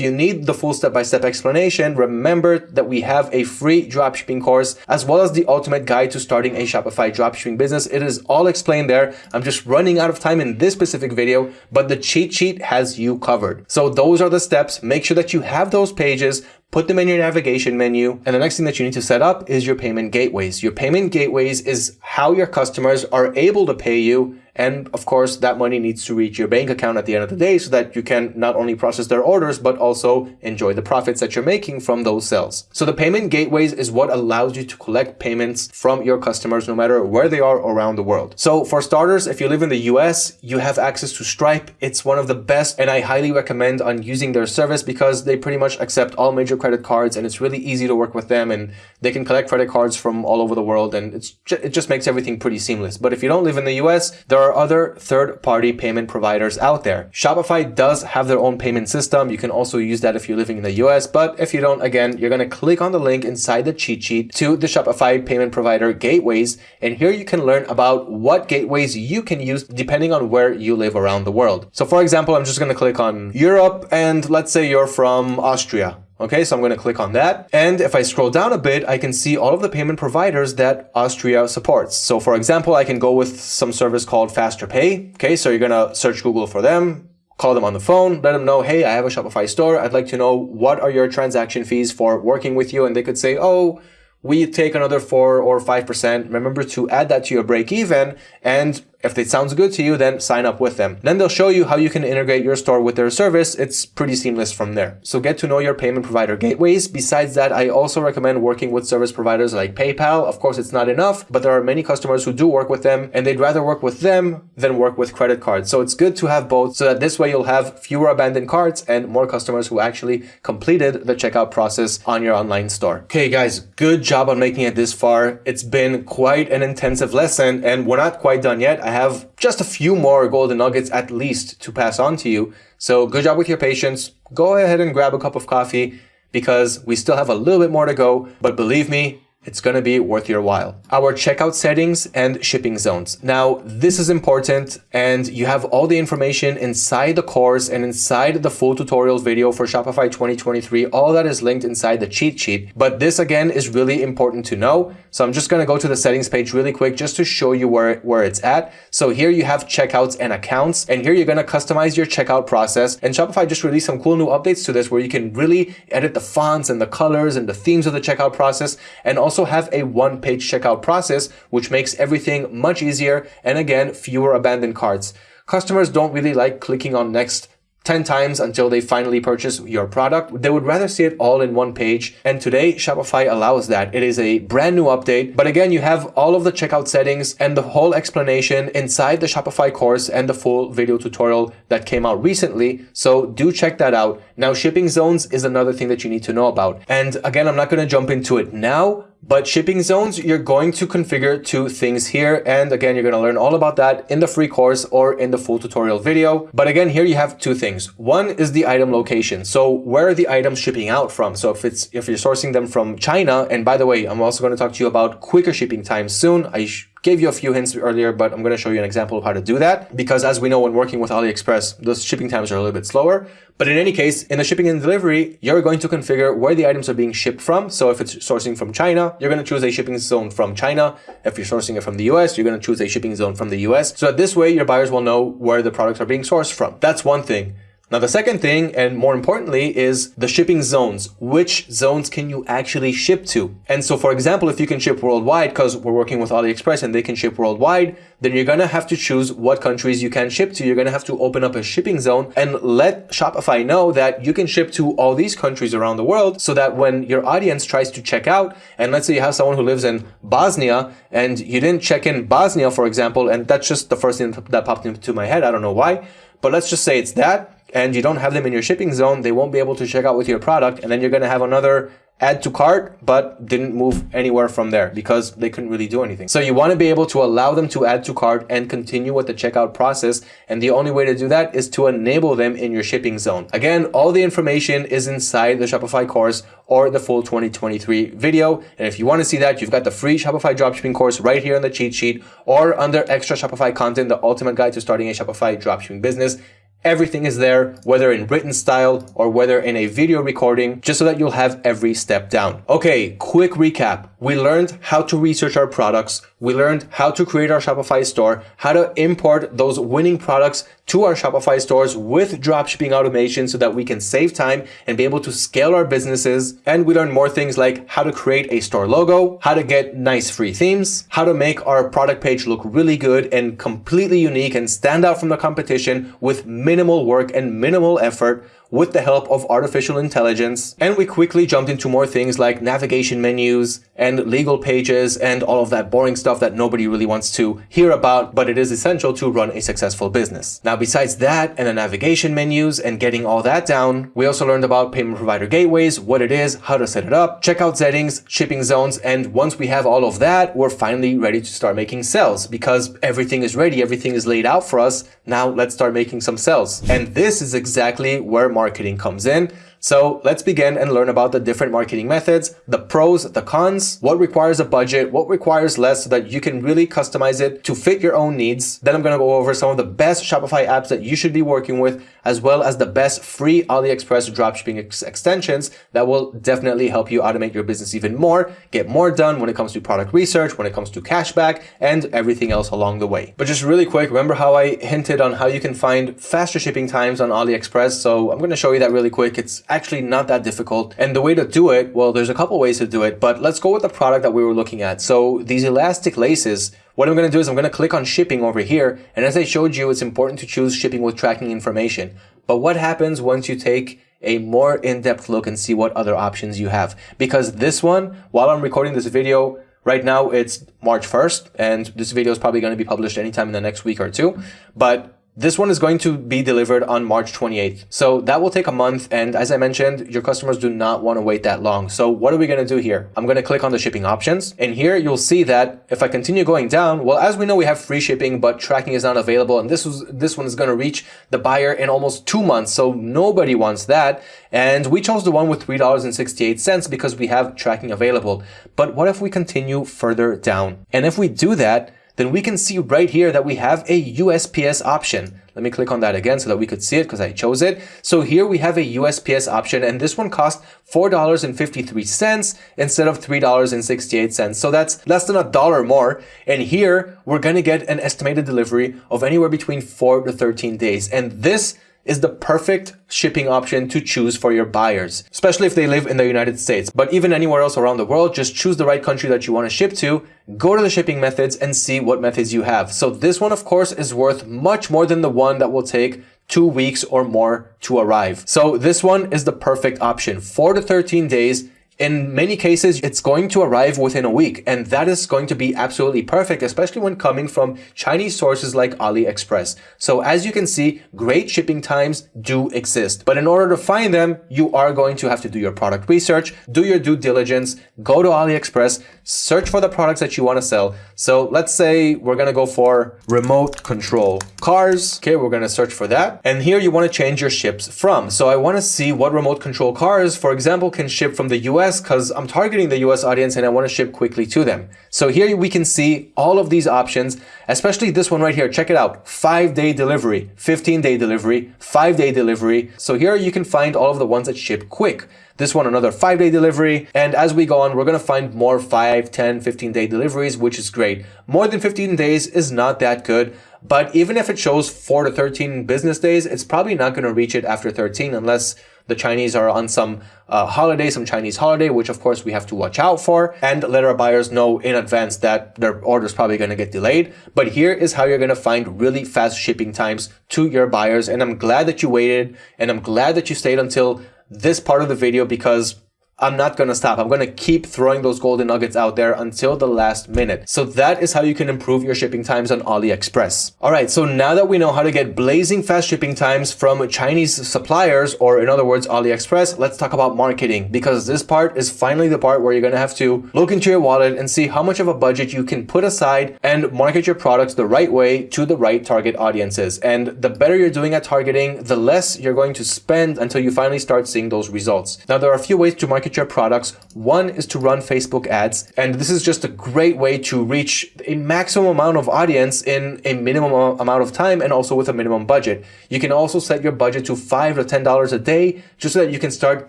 you need the full step-by-step -step explanation, remember that we have a free dropshipping course as well as the ultimate guide to starting a Shopify dropshipping business. It is all explained there. I'm just running out of time in this specific video, but the cheat sheet has you covered. So those are the steps. Make sure that you have those pages, put them in your navigation menu. And the next thing that you need to set up is your payment gateways. Your payment gateways is how your customers are able to pay you and of course, that money needs to reach your bank account at the end of the day so that you can not only process their orders, but also enjoy the profits that you're making from those sales. So the payment gateways is what allows you to collect payments from your customers, no matter where they are around the world. So for starters, if you live in the US, you have access to Stripe. It's one of the best and I highly recommend on using their service because they pretty much accept all major credit cards and it's really easy to work with them and they can collect credit cards from all over the world and it's it just makes everything pretty seamless. But if you don't live in the US, there are other third-party payment providers out there. Shopify does have their own payment system. You can also use that if you're living in the US, but if you don't, again, you're going to click on the link inside the cheat sheet to the Shopify payment provider gateways. And here you can learn about what gateways you can use depending on where you live around the world. So for example, I'm just going to click on Europe and let's say you're from Austria. Okay, so I'm going to click on that. And if I scroll down a bit, I can see all of the payment providers that Austria supports. So for example, I can go with some service called FasterPay. Okay, so you're going to search Google for them, call them on the phone, let them know, hey, I have a Shopify store. I'd like to know what are your transaction fees for working with you? And they could say, oh, we take another four or 5%. Remember to add that to your break even and if it sounds good to you, then sign up with them. Then they'll show you how you can integrate your store with their service. It's pretty seamless from there. So get to know your payment provider gateways. Besides that, I also recommend working with service providers like PayPal. Of course, it's not enough, but there are many customers who do work with them and they'd rather work with them than work with credit cards. So it's good to have both so that this way you'll have fewer abandoned carts and more customers who actually completed the checkout process on your online store. Okay, guys, good job on making it this far. It's been quite an intensive lesson and we're not quite done yet. Have just a few more golden nuggets at least to pass on to you. So good job with your patience. Go ahead and grab a cup of coffee because we still have a little bit more to go. But believe me, it's going to be worth your while. Our checkout settings and shipping zones. Now, this is important and you have all the information inside the course and inside the full tutorial video for Shopify 2023. All that is linked inside the cheat sheet. But this again is really important to know. So I'm just going to go to the settings page really quick just to show you where, where it's at. So here you have checkouts and accounts and here you're going to customize your checkout process. And Shopify just released some cool new updates to this where you can really edit the fonts and the colors and the themes of the checkout process and also also have a one-page checkout process, which makes everything much easier and again, fewer abandoned carts. Customers don't really like clicking on next 10 times until they finally purchase your product. They would rather see it all in one page. And today Shopify allows that. It is a brand new update. But again, you have all of the checkout settings and the whole explanation inside the Shopify course and the full video tutorial that came out recently. So do check that out. Now, shipping zones is another thing that you need to know about. And again, I'm not going to jump into it now, but shipping zones, you're going to configure two things here. And again, you're going to learn all about that in the free course or in the full tutorial video. But again, here you have two things. One is the item location. So where are the items shipping out from? So if it's if you're sourcing them from China, and by the way, I'm also going to talk to you about quicker shipping times soon. I Gave you a few hints earlier, but I'm going to show you an example of how to do that. Because as we know, when working with AliExpress, those shipping times are a little bit slower. But in any case, in the shipping and delivery, you're going to configure where the items are being shipped from. So if it's sourcing from China, you're going to choose a shipping zone from China. If you're sourcing it from the US, you're going to choose a shipping zone from the US. So this way, your buyers will know where the products are being sourced from. That's one thing. Now, the second thing, and more importantly, is the shipping zones. Which zones can you actually ship to? And so, for example, if you can ship worldwide, because we're working with AliExpress and they can ship worldwide, then you're going to have to choose what countries you can ship to. You're going to have to open up a shipping zone and let Shopify know that you can ship to all these countries around the world so that when your audience tries to check out, and let's say you have someone who lives in Bosnia and you didn't check in Bosnia, for example, and that's just the first thing that popped into my head. I don't know why, but let's just say it's that and you don't have them in your shipping zone, they won't be able to check out with your product. And then you're going to have another add to cart, but didn't move anywhere from there because they couldn't really do anything. So you want to be able to allow them to add to cart and continue with the checkout process. And the only way to do that is to enable them in your shipping zone. Again, all the information is inside the Shopify course or the full 2023 video. And if you want to see that, you've got the free Shopify dropshipping course right here on the cheat sheet or under extra Shopify content, the ultimate guide to starting a Shopify dropshipping business. Everything is there, whether in written style or whether in a video recording, just so that you'll have every step down. Okay, quick recap. We learned how to research our products. We learned how to create our Shopify store, how to import those winning products to our Shopify stores with dropshipping automation so that we can save time and be able to scale our businesses. And we learned more things like how to create a store logo, how to get nice free themes, how to make our product page look really good and completely unique and stand out from the competition with minimal work and minimal effort with the help of artificial intelligence. And we quickly jumped into more things like navigation menus and legal pages and all of that boring stuff that nobody really wants to hear about, but it is essential to run a successful business. Now, besides that and the navigation menus and getting all that down, we also learned about payment provider gateways, what it is, how to set it up, checkout settings, shipping zones. And once we have all of that, we're finally ready to start making sales because everything is ready. Everything is laid out for us. Now let's start making some sales. And this is exactly where marketing comes in. So let's begin and learn about the different marketing methods, the pros, the cons, what requires a budget, what requires less so that you can really customize it to fit your own needs. Then I'm going to go over some of the best Shopify apps that you should be working with, as well as the best free AliExpress dropshipping ex extensions that will definitely help you automate your business even more, get more done when it comes to product research, when it comes to cashback, and everything else along the way. But just really quick, remember how I hinted on how you can find faster shipping times on AliExpress? So I'm going to show you that really quick. It's actually not that difficult. And the way to do it, well, there's a couple ways to do it, but let's go with the product that we were looking at. So these elastic laces, what I'm going to do is I'm going to click on shipping over here. And as I showed you, it's important to choose shipping with tracking information. But what happens once you take a more in-depth look and see what other options you have? Because this one, while I'm recording this video, Right now it's March 1st and this video is probably going to be published anytime in the next week or two. But this one is going to be delivered on March 28th. So that will take a month. And as I mentioned, your customers do not want to wait that long. So what are we going to do here? I'm going to click on the shipping options. And here you'll see that if I continue going down, well, as we know, we have free shipping, but tracking is not available. And this was, this one is going to reach the buyer in almost two months. So nobody wants that. And we chose the one with $3.68 because we have tracking available. But what if we continue further down? And if we do that, then we can see right here that we have a USPS option. Let me click on that again so that we could see it because I chose it. So here we have a USPS option and this one costs $4.53 instead of $3.68. So that's less than a dollar more. And here we're going to get an estimated delivery of anywhere between 4 to 13 days. And this is the perfect shipping option to choose for your buyers, especially if they live in the United States. But even anywhere else around the world, just choose the right country that you want to ship to, go to the shipping methods and see what methods you have. So this one, of course, is worth much more than the one that will take two weeks or more to arrive. So this one is the perfect option. Four to 13 days in many cases, it's going to arrive within a week, and that is going to be absolutely perfect, especially when coming from Chinese sources like AliExpress. So as you can see, great shipping times do exist. But in order to find them, you are going to have to do your product research, do your due diligence, go to AliExpress, search for the products that you want to sell. So let's say we're going to go for remote control cars. Okay, we're going to search for that. And here you want to change your ships from. So I want to see what remote control cars, for example, can ship from the US because I'm targeting the US audience and I want to ship quickly to them. So here we can see all of these options, especially this one right here. Check it out. Five day delivery, 15 day delivery, five day delivery. So here you can find all of the ones that ship quick. This one, another five day delivery. And as we go on, we're going to find more 5, 10, 15 day deliveries, which is great. More than 15 days is not that good. But even if it shows 4 to 13 business days, it's probably not going to reach it after 13 unless the Chinese are on some uh, holiday, some Chinese holiday, which of course we have to watch out for and let our buyers know in advance that their order is probably going to get delayed. But here is how you're going to find really fast shipping times to your buyers. And I'm glad that you waited and I'm glad that you stayed until this part of the video because I'm not going to stop. I'm going to keep throwing those golden nuggets out there until the last minute. So that is how you can improve your shipping times on AliExpress. All right. So now that we know how to get blazing fast shipping times from Chinese suppliers, or in other words, AliExpress, let's talk about marketing because this part is finally the part where you're going to have to look into your wallet and see how much of a budget you can put aside and market your products the right way to the right target audiences. And the better you're doing at targeting, the less you're going to spend until you finally start seeing those results. Now, there are a few ways to market your products. One is to run Facebook ads. And this is just a great way to reach a maximum amount of audience in a minimum amount of time and also with a minimum budget. You can also set your budget to five to $10 a day just so that you can start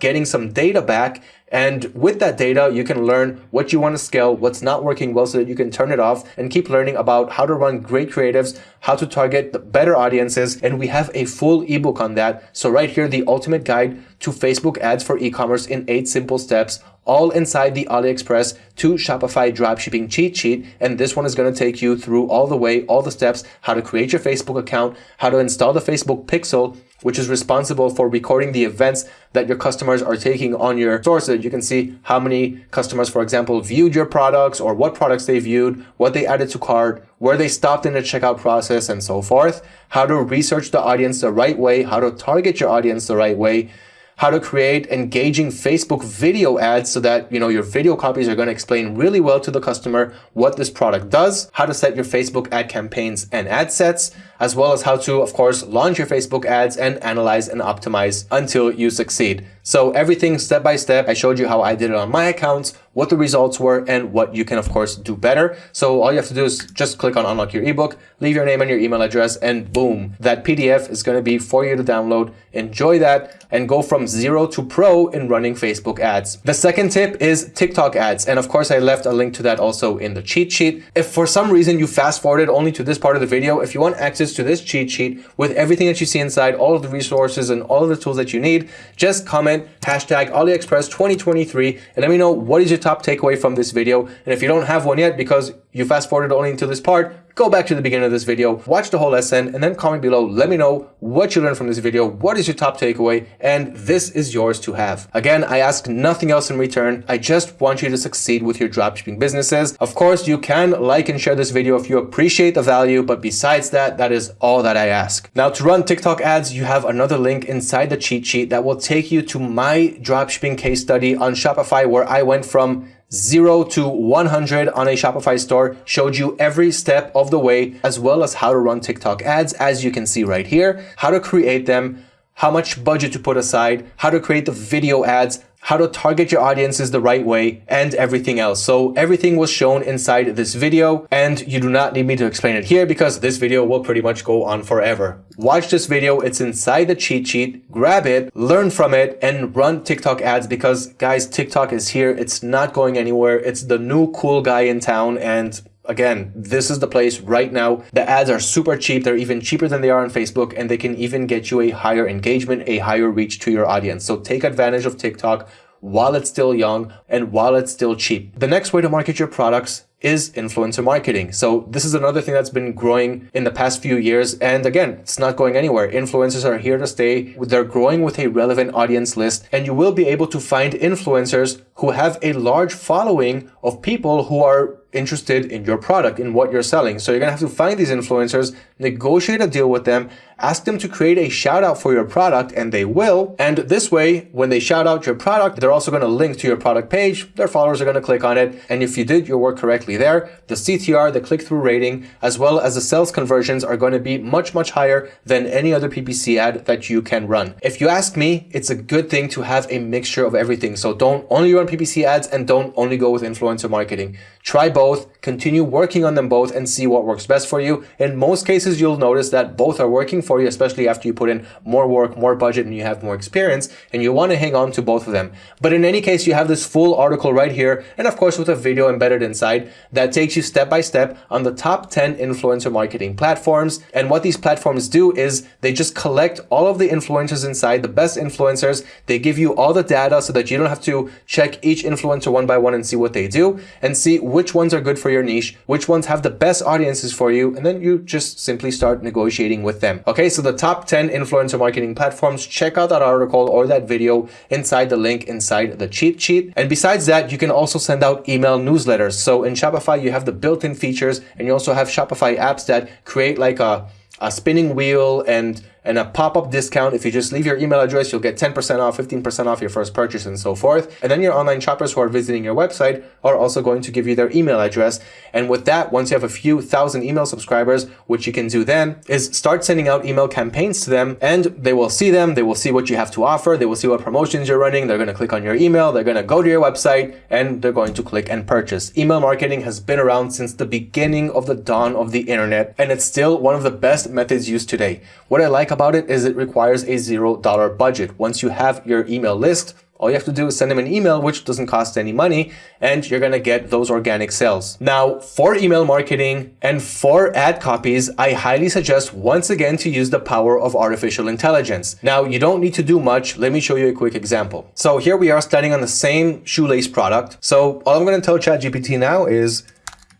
getting some data back and with that data, you can learn what you want to scale, what's not working well so that you can turn it off and keep learning about how to run great creatives, how to target the better audiences. And we have a full ebook on that. So right here, the ultimate guide to Facebook ads for e-commerce in eight simple steps, all inside the AliExpress to Shopify dropshipping cheat sheet. And this one is going to take you through all the way, all the steps, how to create your Facebook account, how to install the Facebook pixel, which is responsible for recording the events that your customers are taking on your store. So that you can see how many customers, for example, viewed your products or what products they viewed, what they added to cart, where they stopped in the checkout process and so forth, how to research the audience the right way, how to target your audience the right way, how to create engaging Facebook video ads so that, you know, your video copies are going to explain really well to the customer what this product does, how to set your Facebook ad campaigns and ad sets, as well as how to, of course, launch your Facebook ads and analyze and optimize until you succeed. So everything step by step, I showed you how I did it on my accounts, what the results were, and what you can, of course, do better. So all you have to do is just click on unlock your ebook, leave your name and your email address, and boom, that PDF is going to be for you to download. Enjoy that and go from zero to pro in running Facebook ads. The second tip is TikTok ads. And of course, I left a link to that also in the cheat sheet. If for some reason you fast forwarded only to this part of the video, if you want access to this cheat sheet with everything that you see inside, all of the resources and all of the tools that you need, just comment hashtag AliExpress 2023 and let me know what is your top takeaway from this video. And if you don't have one yet because you fast forwarded only into this part, go back to the beginning of this video, watch the whole lesson, and then comment below. Let me know what you learned from this video. What is your top takeaway? And this is yours to have. Again, I ask nothing else in return. I just want you to succeed with your dropshipping businesses. Of course, you can like and share this video if you appreciate the value, but besides that, that is all that I ask. Now to run TikTok ads, you have another link inside the cheat sheet that will take you to my dropshipping case study on Shopify where I went from 0 to 100 on a Shopify store, showed you every step of the way, as well as how to run TikTok ads, as you can see right here, how to create them, how much budget to put aside, how to create the video ads, how to target your audiences the right way, and everything else. So everything was shown inside this video, and you do not need me to explain it here because this video will pretty much go on forever. Watch this video, it's inside the cheat sheet, grab it, learn from it, and run TikTok ads because guys, TikTok is here, it's not going anywhere, it's the new cool guy in town, and Again, this is the place right now. The ads are super cheap. They're even cheaper than they are on Facebook and they can even get you a higher engagement, a higher reach to your audience. So take advantage of TikTok while it's still young and while it's still cheap. The next way to market your products is influencer marketing. So this is another thing that's been growing in the past few years. And again, it's not going anywhere. Influencers are here to stay. They're growing with a relevant audience list and you will be able to find influencers who have a large following of people who are interested in your product, in what you're selling. So you're to have to find these influencers, negotiate a deal with them, ask them to create a shout out for your product and they will. And this way, when they shout out your product, they're also going to link to your product page. Their followers are going to click on it. And if you did your work correctly there, the CTR, the click-through rating, as well as the sales conversions are going to be much, much higher than any other PPC ad that you can run. If you ask me, it's a good thing to have a mixture of everything. So don't only run PPC ads and don't only go with influencer marketing. Try both, continue working on them both and see what works best for you. In most cases, you'll notice that both are working for you, especially after you put in more work, more budget, and you have more experience, and you want to hang on to both of them. But in any case, you have this full article right here, and of course with a video embedded inside that takes you step by step on the top 10 influencer marketing platforms. And what these platforms do is they just collect all of the influencers inside, the best influencers. They give you all the data so that you don't have to check each influencer one by one and see what they do and see which ones are good for your niche, which ones have the best audiences for you, and then you just simply start negotiating with them. Okay, so the top 10 influencer marketing platforms, check out that article or that video inside the link inside the cheat sheet. And besides that, you can also send out email newsletters. So in Shopify, you have the built-in features and you also have Shopify apps that create like a, a spinning wheel and and a pop-up discount. If you just leave your email address, you'll get 10% off, 15% off your first purchase and so forth. And then your online shoppers who are visiting your website are also going to give you their email address. And with that, once you have a few thousand email subscribers, what you can do then is start sending out email campaigns to them and they will see them. They will see what you have to offer. They will see what promotions you're running. They're going to click on your email. They're going to go to your website and they're going to click and purchase. Email marketing has been around since the beginning of the dawn of the internet and it's still one of the best methods used today. What I like about it is it requires a $0 budget. Once you have your email list, all you have to do is send them an email, which doesn't cost any money, and you're going to get those organic sales. Now, for email marketing and for ad copies, I highly suggest once again to use the power of artificial intelligence. Now, you don't need to do much. Let me show you a quick example. So here we are studying on the same shoelace product. So all I'm going to tell ChatGPT now is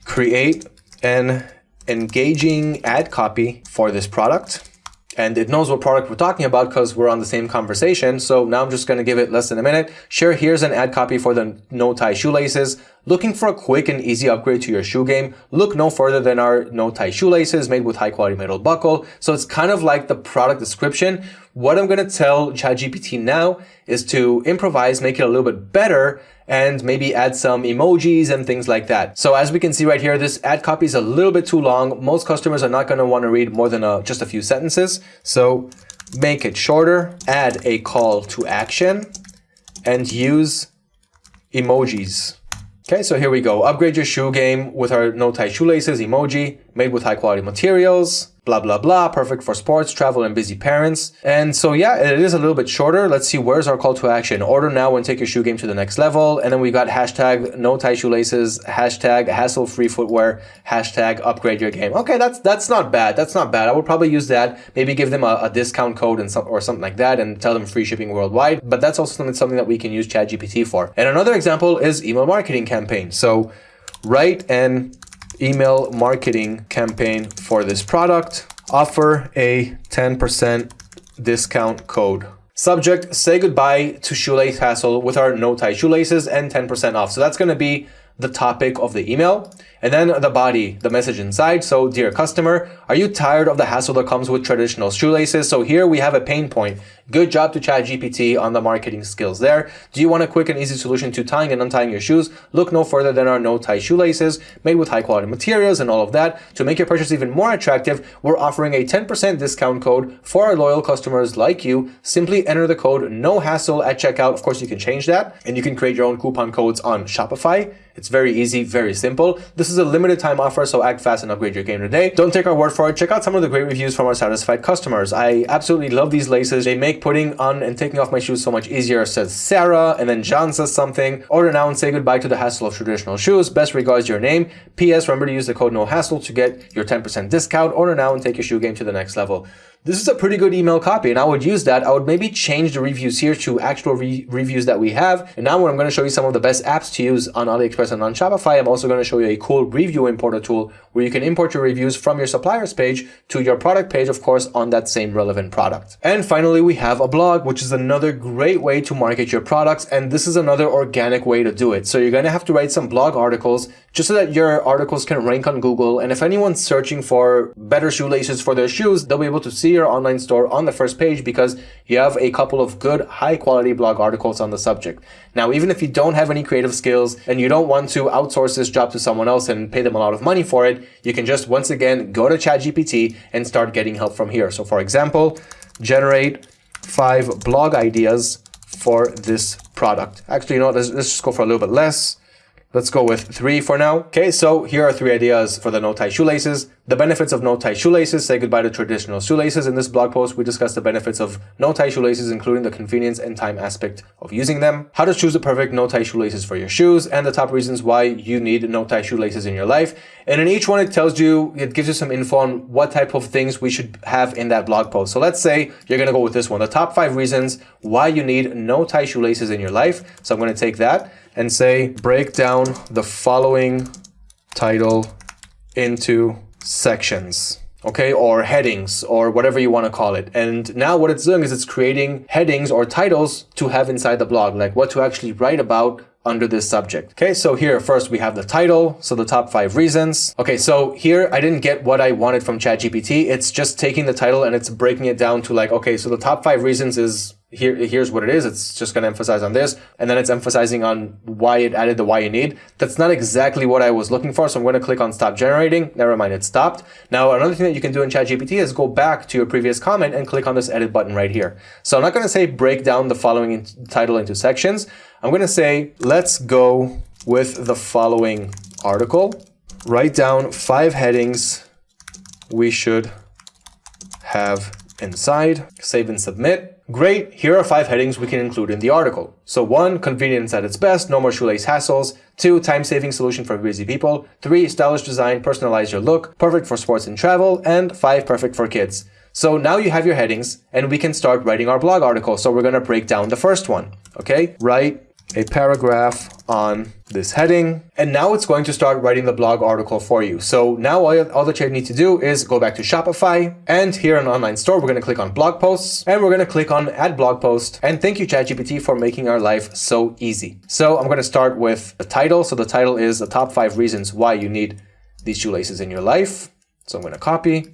create an engaging ad copy for this product and it knows what product we're talking about because we're on the same conversation. So now I'm just going to give it less than a minute. Sure, here's an ad copy for the no tie shoelaces. Looking for a quick and easy upgrade to your shoe game? Look no further than our no tie shoelaces made with high quality metal buckle. So it's kind of like the product description. What I'm going to tell ChatGPT now is to improvise, make it a little bit better and maybe add some emojis and things like that. So as we can see right here, this ad copy is a little bit too long. Most customers are not going to want to read more than a, just a few sentences. So make it shorter, add a call to action and use emojis. Okay, so here we go. Upgrade your shoe game with our no tie shoelaces emoji made with high quality materials blah, blah, blah, perfect for sports, travel, and busy parents. And so, yeah, it is a little bit shorter. Let's see, where's our call to action? Order now and take your shoe game to the next level. And then we got hashtag no tie shoelaces, hashtag hassle free footwear, hashtag upgrade your game. Okay, that's that's not bad. That's not bad. I would probably use that. Maybe give them a, a discount code and some, or something like that and tell them free shipping worldwide. But that's also something, something that we can use ChatGPT for. And another example is email marketing campaign. So write an email marketing campaign for this product. Offer a 10% discount code. Subject, say goodbye to shoelace hassle with our no tie shoelaces and 10% off. So that's going to be the topic of the email. And then the body, the message inside. So dear customer, are you tired of the hassle that comes with traditional shoelaces? So here we have a pain point. Good job to ChatGPT on the marketing skills there. Do you want a quick and easy solution to tying and untying your shoes? Look no further than our no tie shoelaces made with high quality materials and all of that. To make your purchase even more attractive, we're offering a 10% discount code for our loyal customers like you. Simply enter the code no hassle at checkout. Of course, you can change that and you can create your own coupon codes on Shopify. It's very easy, very simple. This is a limited time offer, so act fast and upgrade your game today. Don't take our word for it. Check out some of the great reviews from our satisfied customers. I absolutely love these laces. They make putting on and taking off my shoes so much easier, says Sarah. And then John says something. Order now and say goodbye to the hassle of traditional shoes. Best regards, your name. P.S. Remember to use the code no hassle to get your 10% discount. Order now and take your shoe game to the next level. This is a pretty good email copy and I would use that. I would maybe change the reviews here to actual re reviews that we have. And now when I'm going to show you some of the best apps to use on AliExpress and on Shopify, I'm also going to show you a cool review importer tool where you can import your reviews from your supplier's page to your product page, of course, on that same relevant product. And finally, we have a blog, which is another great way to market your products. And this is another organic way to do it. So you're going to have to write some blog articles just so that your articles can rank on Google. And if anyone's searching for better shoelaces for their shoes, they'll be able to see your online store on the first page because you have a couple of good high quality blog articles on the subject. Now, even if you don't have any creative skills and you don't want to outsource this job to someone else and pay them a lot of money for it, you can just once again go to ChatGPT and start getting help from here. So for example, generate five blog ideas for this product. Actually, you know, let's, let's just go for a little bit less. Let's go with three for now. Okay, so here are three ideas for the no-tie shoelaces. The benefits of no-tie shoelaces, say goodbye to traditional shoelaces. In this blog post, we discuss the benefits of no-tie shoelaces, including the convenience and time aspect of using them. How to choose the perfect no-tie shoelaces for your shoes, and the top reasons why you need no-tie shoelaces in your life. And in each one, it tells you, it gives you some info on what type of things we should have in that blog post. So let's say you're gonna go with this one, the top five reasons why you need no-tie shoelaces in your life. So I'm gonna take that and say break down the following title into sections. okay, or headings or whatever you want to call it. And now what it's doing is it's creating headings or titles to have inside the blog, like what to actually write about under this subject. Okay, so here first we have the title, so the top five reasons. Okay, so here I didn't get what I wanted from ChatGPT. It's just taking the title and it's breaking it down to like, okay, so the top five reasons is here, here's what it is. It's just going to emphasize on this. And then it's emphasizing on why it added the why you need. That's not exactly what I was looking for. So I'm going to click on stop generating. Never mind, it stopped. Now, another thing that you can do in ChatGPT is go back to your previous comment and click on this edit button right here. So I'm not going to say break down the following title into sections. I'm going to say, let's go with the following article. Write down five headings we should have inside, save and submit. Great, here are five headings we can include in the article. So one, convenience at its best, no more shoelace hassles. Two, time-saving solution for busy people. Three, stylish design, personalize your look, perfect for sports and travel. And five, perfect for kids. So now you have your headings and we can start writing our blog article. So we're going to break down the first one. Okay, write a paragraph on this heading. And now it's going to start writing the blog article for you. So now all, all that you need to do is go back to Shopify and here in online store, we're going to click on blog posts and we're going to click on add blog post. And thank you ChatGPT for making our life so easy. So I'm going to start with the title. So the title is the top five reasons why you need these shoelaces in your life. So I'm going to copy,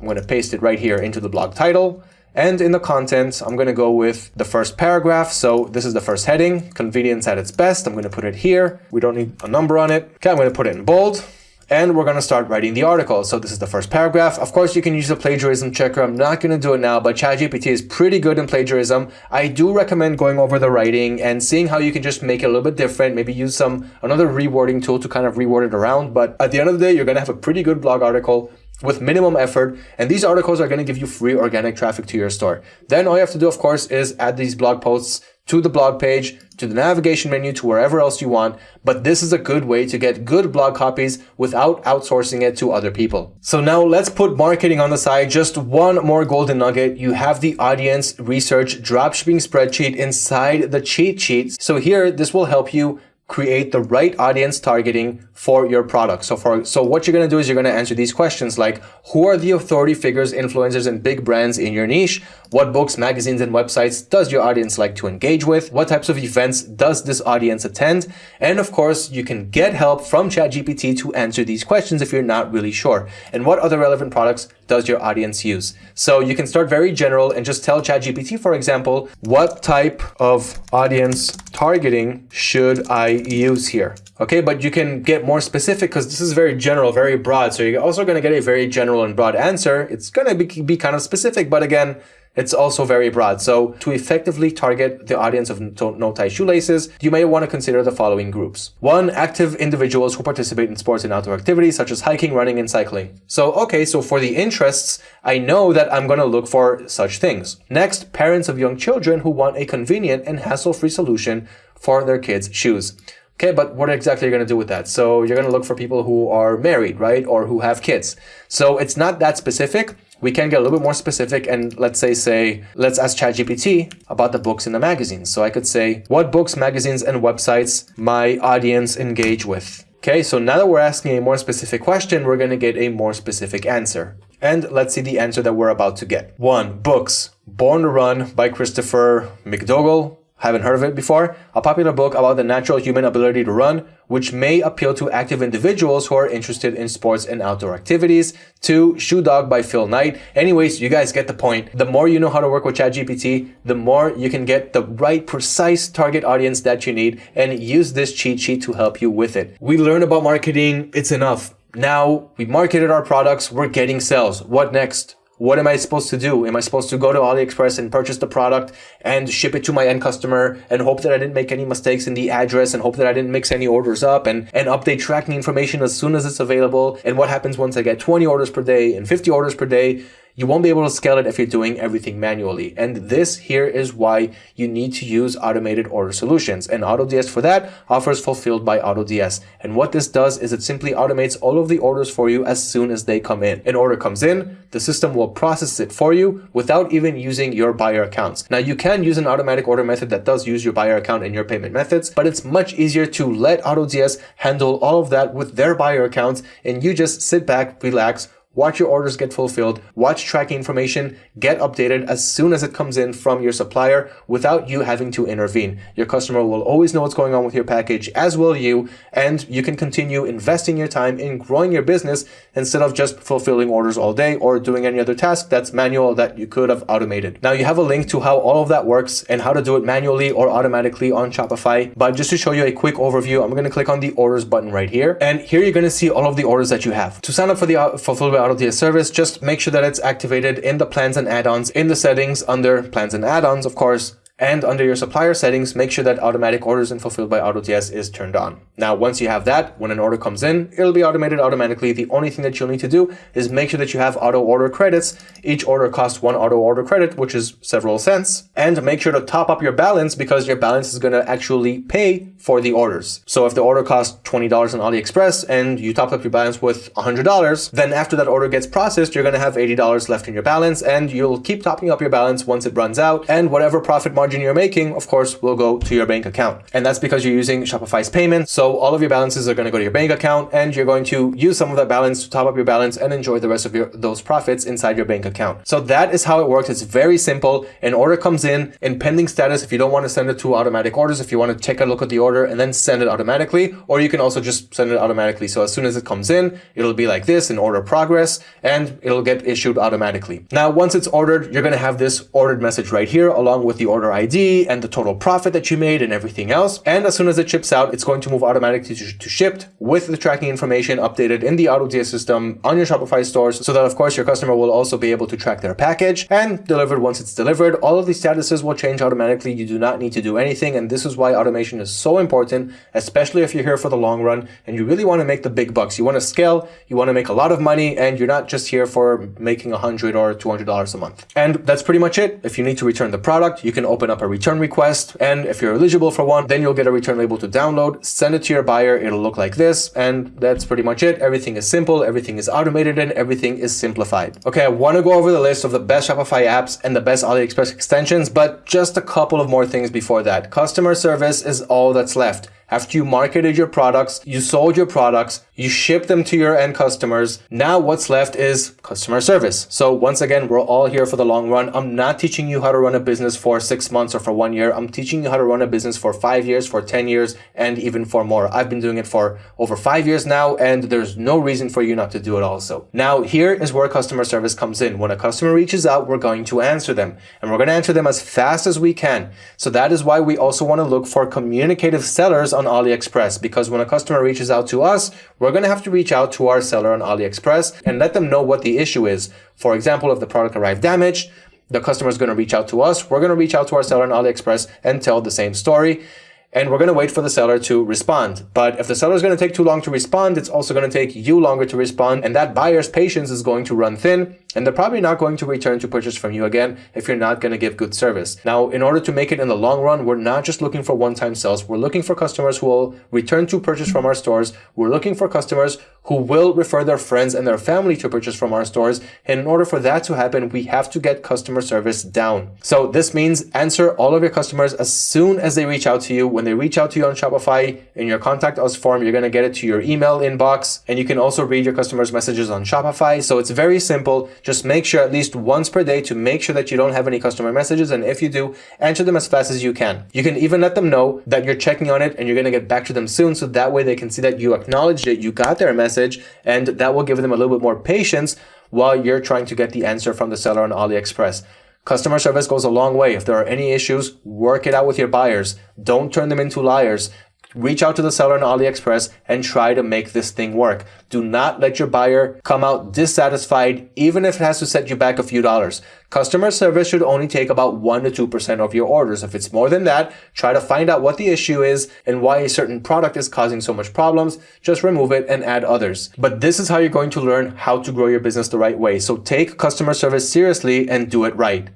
I'm going to paste it right here into the blog title. And in the content, I'm going to go with the first paragraph. So this is the first heading, convenience at its best. I'm going to put it here. We don't need a number on it. Okay, I'm going to put it in bold. And we're going to start writing the article. So this is the first paragraph. Of course, you can use the plagiarism checker. I'm not going to do it now, but ChatGPT is pretty good in plagiarism. I do recommend going over the writing and seeing how you can just make it a little bit different. Maybe use some another rewording tool to kind of reword it around. But at the end of the day, you're going to have a pretty good blog article with minimum effort. And these articles are going to give you free organic traffic to your store. Then all you have to do, of course, is add these blog posts to the blog page, to the navigation menu, to wherever else you want. But this is a good way to get good blog copies without outsourcing it to other people. So now let's put marketing on the side. Just one more golden nugget. You have the audience research dropshipping spreadsheet inside the cheat sheets. So here, this will help you create the right audience targeting for your product. So for so what you're going to do is you're going to answer these questions like who are the authority figures, influencers and big brands in your niche? What books, magazines and websites does your audience like to engage with? What types of events does this audience attend? And of course, you can get help from ChatGPT to answer these questions if you're not really sure. And what other relevant products does your audience use? So you can start very general and just tell ChatGPT, for example, what type of audience targeting should I use here? Okay, but you can get more specific because this is very general, very broad. So you're also going to get a very general and broad answer. It's going to be, be kind of specific, but again, it's also very broad. So to effectively target the audience of no-tie shoelaces, you may want to consider the following groups. One, active individuals who participate in sports and outdoor activities such as hiking, running, and cycling. So, okay, so for the interests, I know that I'm going to look for such things. Next, parents of young children who want a convenient and hassle-free solution for their kids' shoes. Okay, but what exactly are you going to do with that? So you're going to look for people who are married, right? Or who have kids. So it's not that specific we can get a little bit more specific and let's say, say, let's ask ChatGPT about the books in the magazines. So I could say, what books, magazines, and websites my audience engage with? Okay, so now that we're asking a more specific question, we're going to get a more specific answer. And let's see the answer that we're about to get. One, books. Born to Run by Christopher McDougall. Haven't heard of it before? A popular book about the natural human ability to run, which may appeal to active individuals who are interested in sports and outdoor activities. Two, Shoe Dog by Phil Knight. Anyways, you guys get the point. The more you know how to work with ChatGPT, the more you can get the right precise target audience that you need and use this cheat sheet to help you with it. We learn about marketing. It's enough. Now we marketed our products. We're getting sales. What next? What am I supposed to do? Am I supposed to go to AliExpress and purchase the product and ship it to my end customer and hope that I didn't make any mistakes in the address and hope that I didn't mix any orders up and, and update tracking information as soon as it's available? And what happens once I get 20 orders per day and 50 orders per day? You won't be able to scale it if you're doing everything manually. And this here is why you need to use automated order solutions. And AutoDS for that offers fulfilled by AutoDS. And what this does is it simply automates all of the orders for you as soon as they come in. An order comes in, the system will process it for you without even using your buyer accounts. Now you can use an automatic order method that does use your buyer account and your payment methods, but it's much easier to let AutoDS handle all of that with their buyer accounts and you just sit back, relax, watch your orders get fulfilled, watch tracking information get updated as soon as it comes in from your supplier without you having to intervene. Your customer will always know what's going on with your package, as will you, and you can continue investing your time in growing your business instead of just fulfilling orders all day or doing any other task that's manual that you could have automated. Now you have a link to how all of that works and how to do it manually or automatically on Shopify. But just to show you a quick overview, I'm going to click on the orders button right here. And here you're going to see all of the orders that you have. To sign up for the uh, Fulfilled by AutoDS service, just make sure that it's activated in the plans and add-ons in the settings under plans and add-ons, of course, and under your supplier settings, make sure that automatic orders and fulfilled by AutoDS is turned on. Now, once you have that, when an order comes in, it'll be automated automatically. The only thing that you'll need to do is make sure that you have auto order credits. Each order costs one auto order credit, which is several cents. And make sure to top up your balance because your balance is going to actually pay for the orders. So if the order costs $20 on AliExpress and you top up your balance with $100, then after that order gets processed, you're going to have $80 left in your balance and you'll keep topping up your balance once it runs out and whatever profit margin margin you're making, of course, will go to your bank account. And that's because you're using Shopify's payment. So all of your balances are going to go to your bank account and you're going to use some of that balance to top up your balance and enjoy the rest of your those profits inside your bank account. So that is how it works. It's very simple. An order comes in in pending status. If you don't want to send it to automatic orders, if you want to take a look at the order and then send it automatically, or you can also just send it automatically. So as soon as it comes in, it'll be like this in order progress and it'll get issued automatically. Now, once it's ordered, you're going to have this ordered message right here along with the order ID and the total profit that you made and everything else. And as soon as it ships out, it's going to move automatically to, to shipped with the tracking information updated in the AutoDS system on your Shopify stores so that of course your customer will also be able to track their package and delivered once it's delivered. All of these statuses will change automatically. You do not need to do anything. And this is why automation is so important, especially if you're here for the long run and you really want to make the big bucks. You want to scale, you want to make a lot of money, and you're not just here for making a hundred or $200 a month. And that's pretty much it. If you need to return the product, you can open up a return return request. And if you're eligible for one, then you'll get a return label to download, send it to your buyer. It'll look like this. And that's pretty much it. Everything is simple. Everything is automated and everything is simplified. Okay. I want to go over the list of the best Shopify apps and the best AliExpress extensions, but just a couple of more things before that. Customer service is all that's left. After you marketed your products, you sold your products, you ship them to your end customers. Now what's left is customer service. So once again, we're all here for the long run. I'm not teaching you how to run a business for six months or for one year. I'm teaching you how to run a business for five years, for 10 years, and even for more. I've been doing it for over five years now, and there's no reason for you not to do it also. Now, here is where customer service comes in. When a customer reaches out, we're going to answer them, and we're going to answer them as fast as we can. So that is why we also want to look for communicative sellers on AliExpress because when a customer reaches out to us, we're going to have to reach out to our seller on AliExpress and let them know what the issue is. For example, if the product arrived damaged, the customer is going to reach out to us. We're going to reach out to our seller on AliExpress and tell the same story and we're going to wait for the seller to respond. But if the seller is going to take too long to respond, it's also going to take you longer to respond, and that buyer's patience is going to run thin, and they're probably not going to return to purchase from you again if you're not going to give good service. Now, in order to make it in the long run, we're not just looking for one-time sales. We're looking for customers who will return to purchase from our stores. We're looking for customers who will refer their friends and their family to purchase from our stores. And in order for that to happen, we have to get customer service down. So this means answer all of your customers as soon as they reach out to you. When they reach out to you on Shopify in your contact us form, you're going to get it to your email inbox. And you can also read your customers' messages on Shopify. So it's very simple. Just make sure at least once per day to make sure that you don't have any customer messages. And if you do, answer them as fast as you can. You can even let them know that you're checking on it and you're going to get back to them soon. So that way they can see that you acknowledged it, you got their message, and that will give them a little bit more patience while you're trying to get the answer from the seller on AliExpress. Customer service goes a long way. If there are any issues, work it out with your buyers. Don't turn them into liars reach out to the seller on AliExpress and try to make this thing work. Do not let your buyer come out dissatisfied, even if it has to set you back a few dollars. Customer service should only take about 1% to 2% of your orders. If it's more than that, try to find out what the issue is and why a certain product is causing so much problems. Just remove it and add others. But this is how you're going to learn how to grow your business the right way. So take customer service seriously and do it right.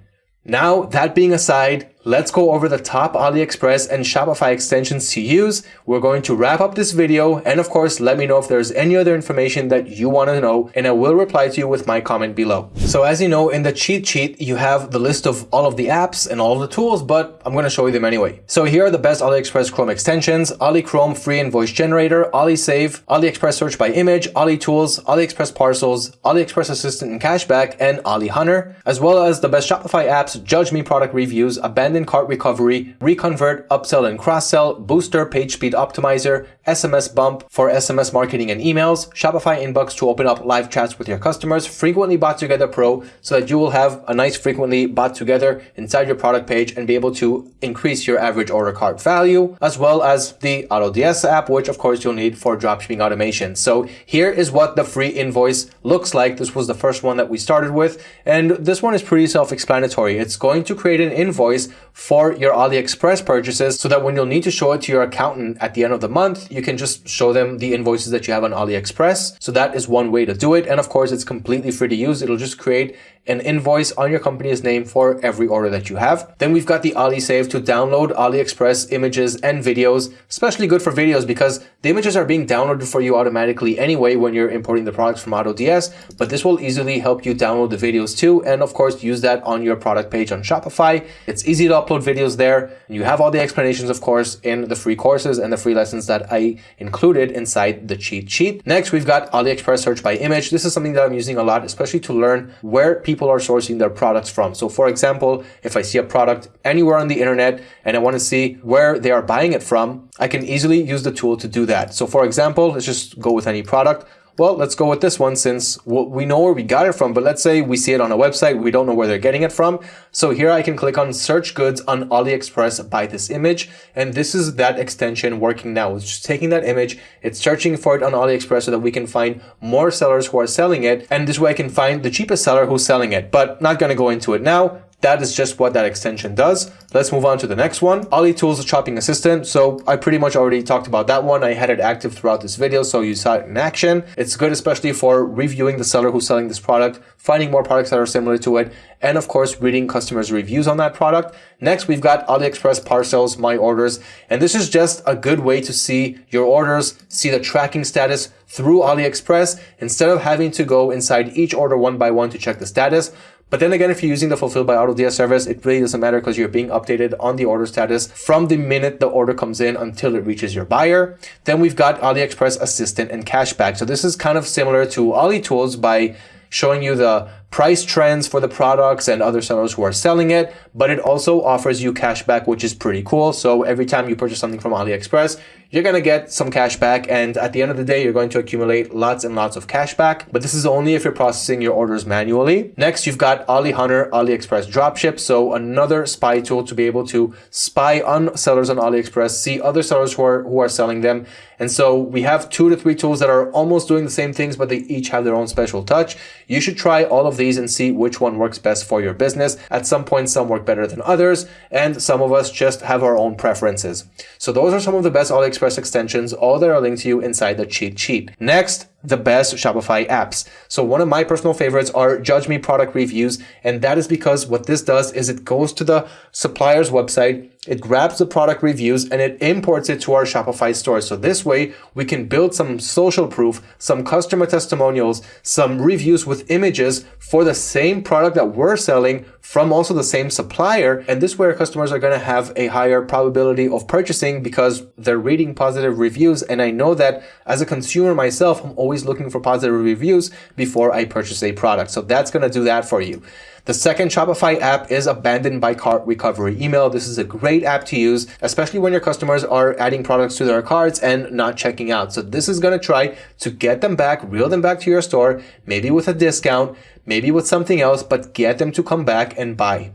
Now, that being aside, let's go over the top AliExpress and Shopify extensions to use. We're going to wrap up this video and of course let me know if there's any other information that you want to know and I will reply to you with my comment below. So as you know in the cheat sheet you have the list of all of the apps and all the tools but I'm going to show you them anyway. So here are the best AliExpress Chrome extensions, Ali Chrome free invoice generator, Ali Save, AliExpress search by image, Ali Tools, AliExpress parcels, AliExpress assistant and cashback and Ali Hunter as well as the best Shopify apps, Judge Me product reviews, abandoned abandoned cart recovery, reconvert, upsell and cross-sell, booster, page speed optimizer, SMS bump for SMS marketing and emails, Shopify inbox to open up live chats with your customers, frequently bought together pro so that you will have a nice frequently bought together inside your product page and be able to increase your average order cart value, as well as the AutoDS app, which of course you'll need for dropshipping automation. So here is what the free invoice looks like. This was the first one that we started with. And this one is pretty self-explanatory. It's going to create an invoice for your AliExpress purchases so that when you'll need to show it to your accountant at the end of the month, you can just show them the invoices that you have on AliExpress. So that is one way to do it. And of course, it's completely free to use. It'll just create an invoice on your company's name for every order that you have. Then we've got the Ali Save to download AliExpress images and videos, especially good for videos because the images are being downloaded for you automatically anyway when you're importing the products from AutoDS, but this will easily help you download the videos too. And of course, use that on your product page on Shopify. It's easy to upload videos there. And you have all the explanations, of course, in the free courses and the free lessons that I included inside the cheat sheet. Next, we've got AliExpress search by image. This is something that I'm using a lot, especially to learn where people are sourcing their products from. So for example, if I see a product anywhere on the internet and I want to see where they are buying it from, I can easily use the tool to do that. So for example, let's just go with any product. Well, let's go with this one since we know where we got it from, but let's say we see it on a website, we don't know where they're getting it from. So here I can click on search goods on AliExpress by this image. And this is that extension working now. It's just taking that image, it's searching for it on AliExpress so that we can find more sellers who are selling it. And this way I can find the cheapest seller who's selling it, but not going to go into it now. That is just what that extension does. Let's move on to the next one. Ali Tools Shopping Assistant. So I pretty much already talked about that one. I had it active throughout this video, so you saw it in action. It's good, especially for reviewing the seller who's selling this product, finding more products that are similar to it, and of course, reading customers' reviews on that product. Next, we've got AliExpress parcels, my orders, and this is just a good way to see your orders, see the tracking status through AliExpress instead of having to go inside each order one by one to check the status. But then again, if you're using the Fulfilled by AutoDS service, it really doesn't matter because you're being updated on the order status from the minute the order comes in until it reaches your buyer. Then we've got AliExpress Assistant and Cashback. So this is kind of similar to Ali Tools by showing you the price trends for the products and other sellers who are selling it, but it also offers you cashback, which is pretty cool. So every time you purchase something from AliExpress, you're going to get some cash back. And at the end of the day, you're going to accumulate lots and lots of cash back. But this is only if you're processing your orders manually. Next, you've got Ali Hunter AliExpress Dropship. So another spy tool to be able to spy on sellers on AliExpress, see other sellers who are, who are selling them. And so we have two to three tools that are almost doing the same things, but they each have their own special touch. You should try all of these and see which one works best for your business. At some point, some work better than others, and some of us just have our own preferences. So those are some of the best AliExpress extensions. All that are linked to you inside the cheat sheet. Next, the best Shopify apps. So one of my personal favorites are Judge Me product reviews. And that is because what this does is it goes to the supplier's website, it grabs the product reviews and it imports it to our Shopify store. So this way we can build some social proof, some customer testimonials, some reviews with images for the same product that we're selling from also the same supplier. And this our customers are going to have a higher probability of purchasing because they're reading positive reviews. And I know that as a consumer myself, I'm always looking for positive reviews before I purchase a product. So that's going to do that for you. The second Shopify app is Abandoned by Cart Recovery Email. This is a great app to use, especially when your customers are adding products to their carts and not checking out. So this is going to try to get them back, reel them back to your store, maybe with a discount, maybe with something else, but get them to come back and buy.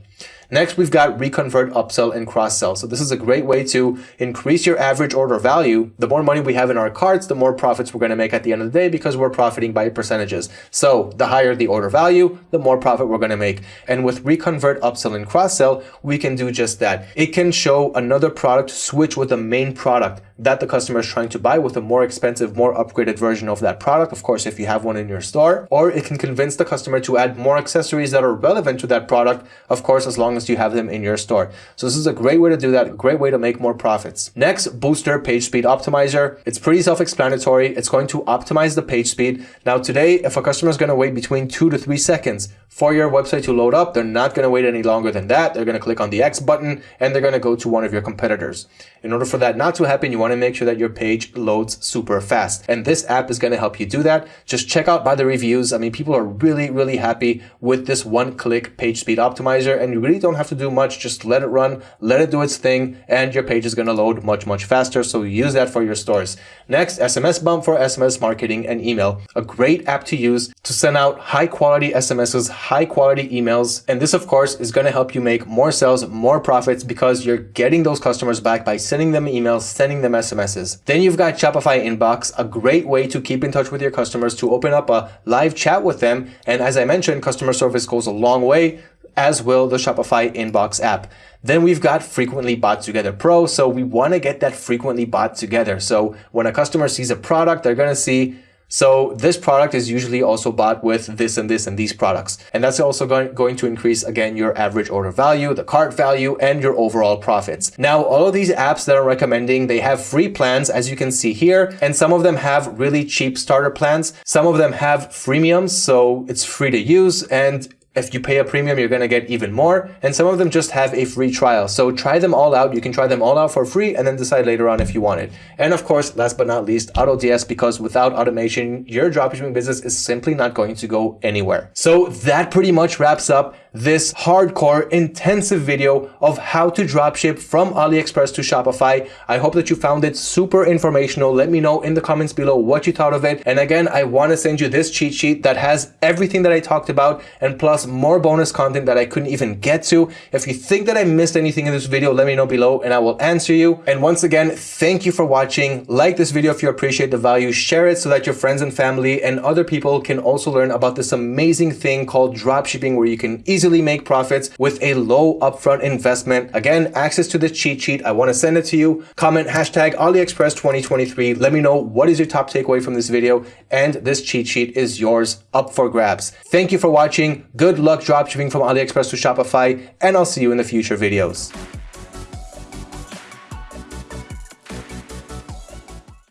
Next, we've got reconvert, upsell, and cross-sell. So this is a great way to increase your average order value. The more money we have in our carts, the more profits we're going to make at the end of the day because we're profiting by percentages. So the higher the order value, the more profit we're going to make. And with reconvert, upsell, and cross-sell, we can do just that. It can show another product switch with the main product that the customer is trying to buy with a more expensive, more upgraded version of that product. Of course, if you have one in your store, or it can convince the customer to add more accessories that are relevant to that product. Of course, as long as you have them in your store. So this is a great way to do that. A great way to make more profits. Next, Booster Page Speed Optimizer. It's pretty self-explanatory. It's going to optimize the page speed. Now today, if a customer is going to wait between two to three seconds for your website to load up, they're not going to wait any longer than that. They're going to click on the X button and they're going to go to one of your competitors. In order for that not to happen, you want to make sure that your page loads super fast. And this app is going to help you do that. Just check out by the reviews. I mean, people are really, really happy with this one click page speed optimizer and you really don't have to do much. Just let it run, let it do its thing and your page is going to load much, much faster. So use that for your stores. Next, SMS Bump for SMS marketing and email. A great app to use to send out high quality SMSs, high quality emails. And this, of course, is going to help you make more sales, more profits because you're getting those customers back by sending them emails, sending them SMSs. Then you've got Shopify Inbox, a great way to keep in touch with your customers, to open up a live chat with them. And as I mentioned, customer service goes a long way as will the Shopify Inbox app. Then we've got Frequently Bought Together Pro. So we want to get that frequently bought together. So when a customer sees a product, they're going to see so this product is usually also bought with this and this and these products. And that's also going, going to increase, again, your average order value, the cart value, and your overall profits. Now, all of these apps that I'm recommending, they have free plans, as you can see here, and some of them have really cheap starter plans. Some of them have freemiums, so it's free to use. And if you pay a premium, you're going to get even more. And some of them just have a free trial. So try them all out. You can try them all out for free and then decide later on if you want it. And of course, last but not least, AutoDS, because without automation, your dropshipping business is simply not going to go anywhere. So that pretty much wraps up this hardcore intensive video of how to dropship from AliExpress to Shopify. I hope that you found it super informational. Let me know in the comments below what you thought of it. And again, I want to send you this cheat sheet that has everything that I talked about and plus more bonus content that I couldn't even get to. If you think that I missed anything in this video, let me know below and I will answer you. And once again, thank you for watching. Like this video if you appreciate the value, share it so that your friends and family and other people can also learn about this amazing thing called dropshipping where you can easily easily make profits with a low upfront investment. Again, access to the cheat sheet. I want to send it to you. Comment hashtag AliExpress 2023. Let me know what is your top takeaway from this video and this cheat sheet is yours up for grabs. Thank you for watching. Good luck dropshipping from AliExpress to Shopify and I'll see you in the future videos.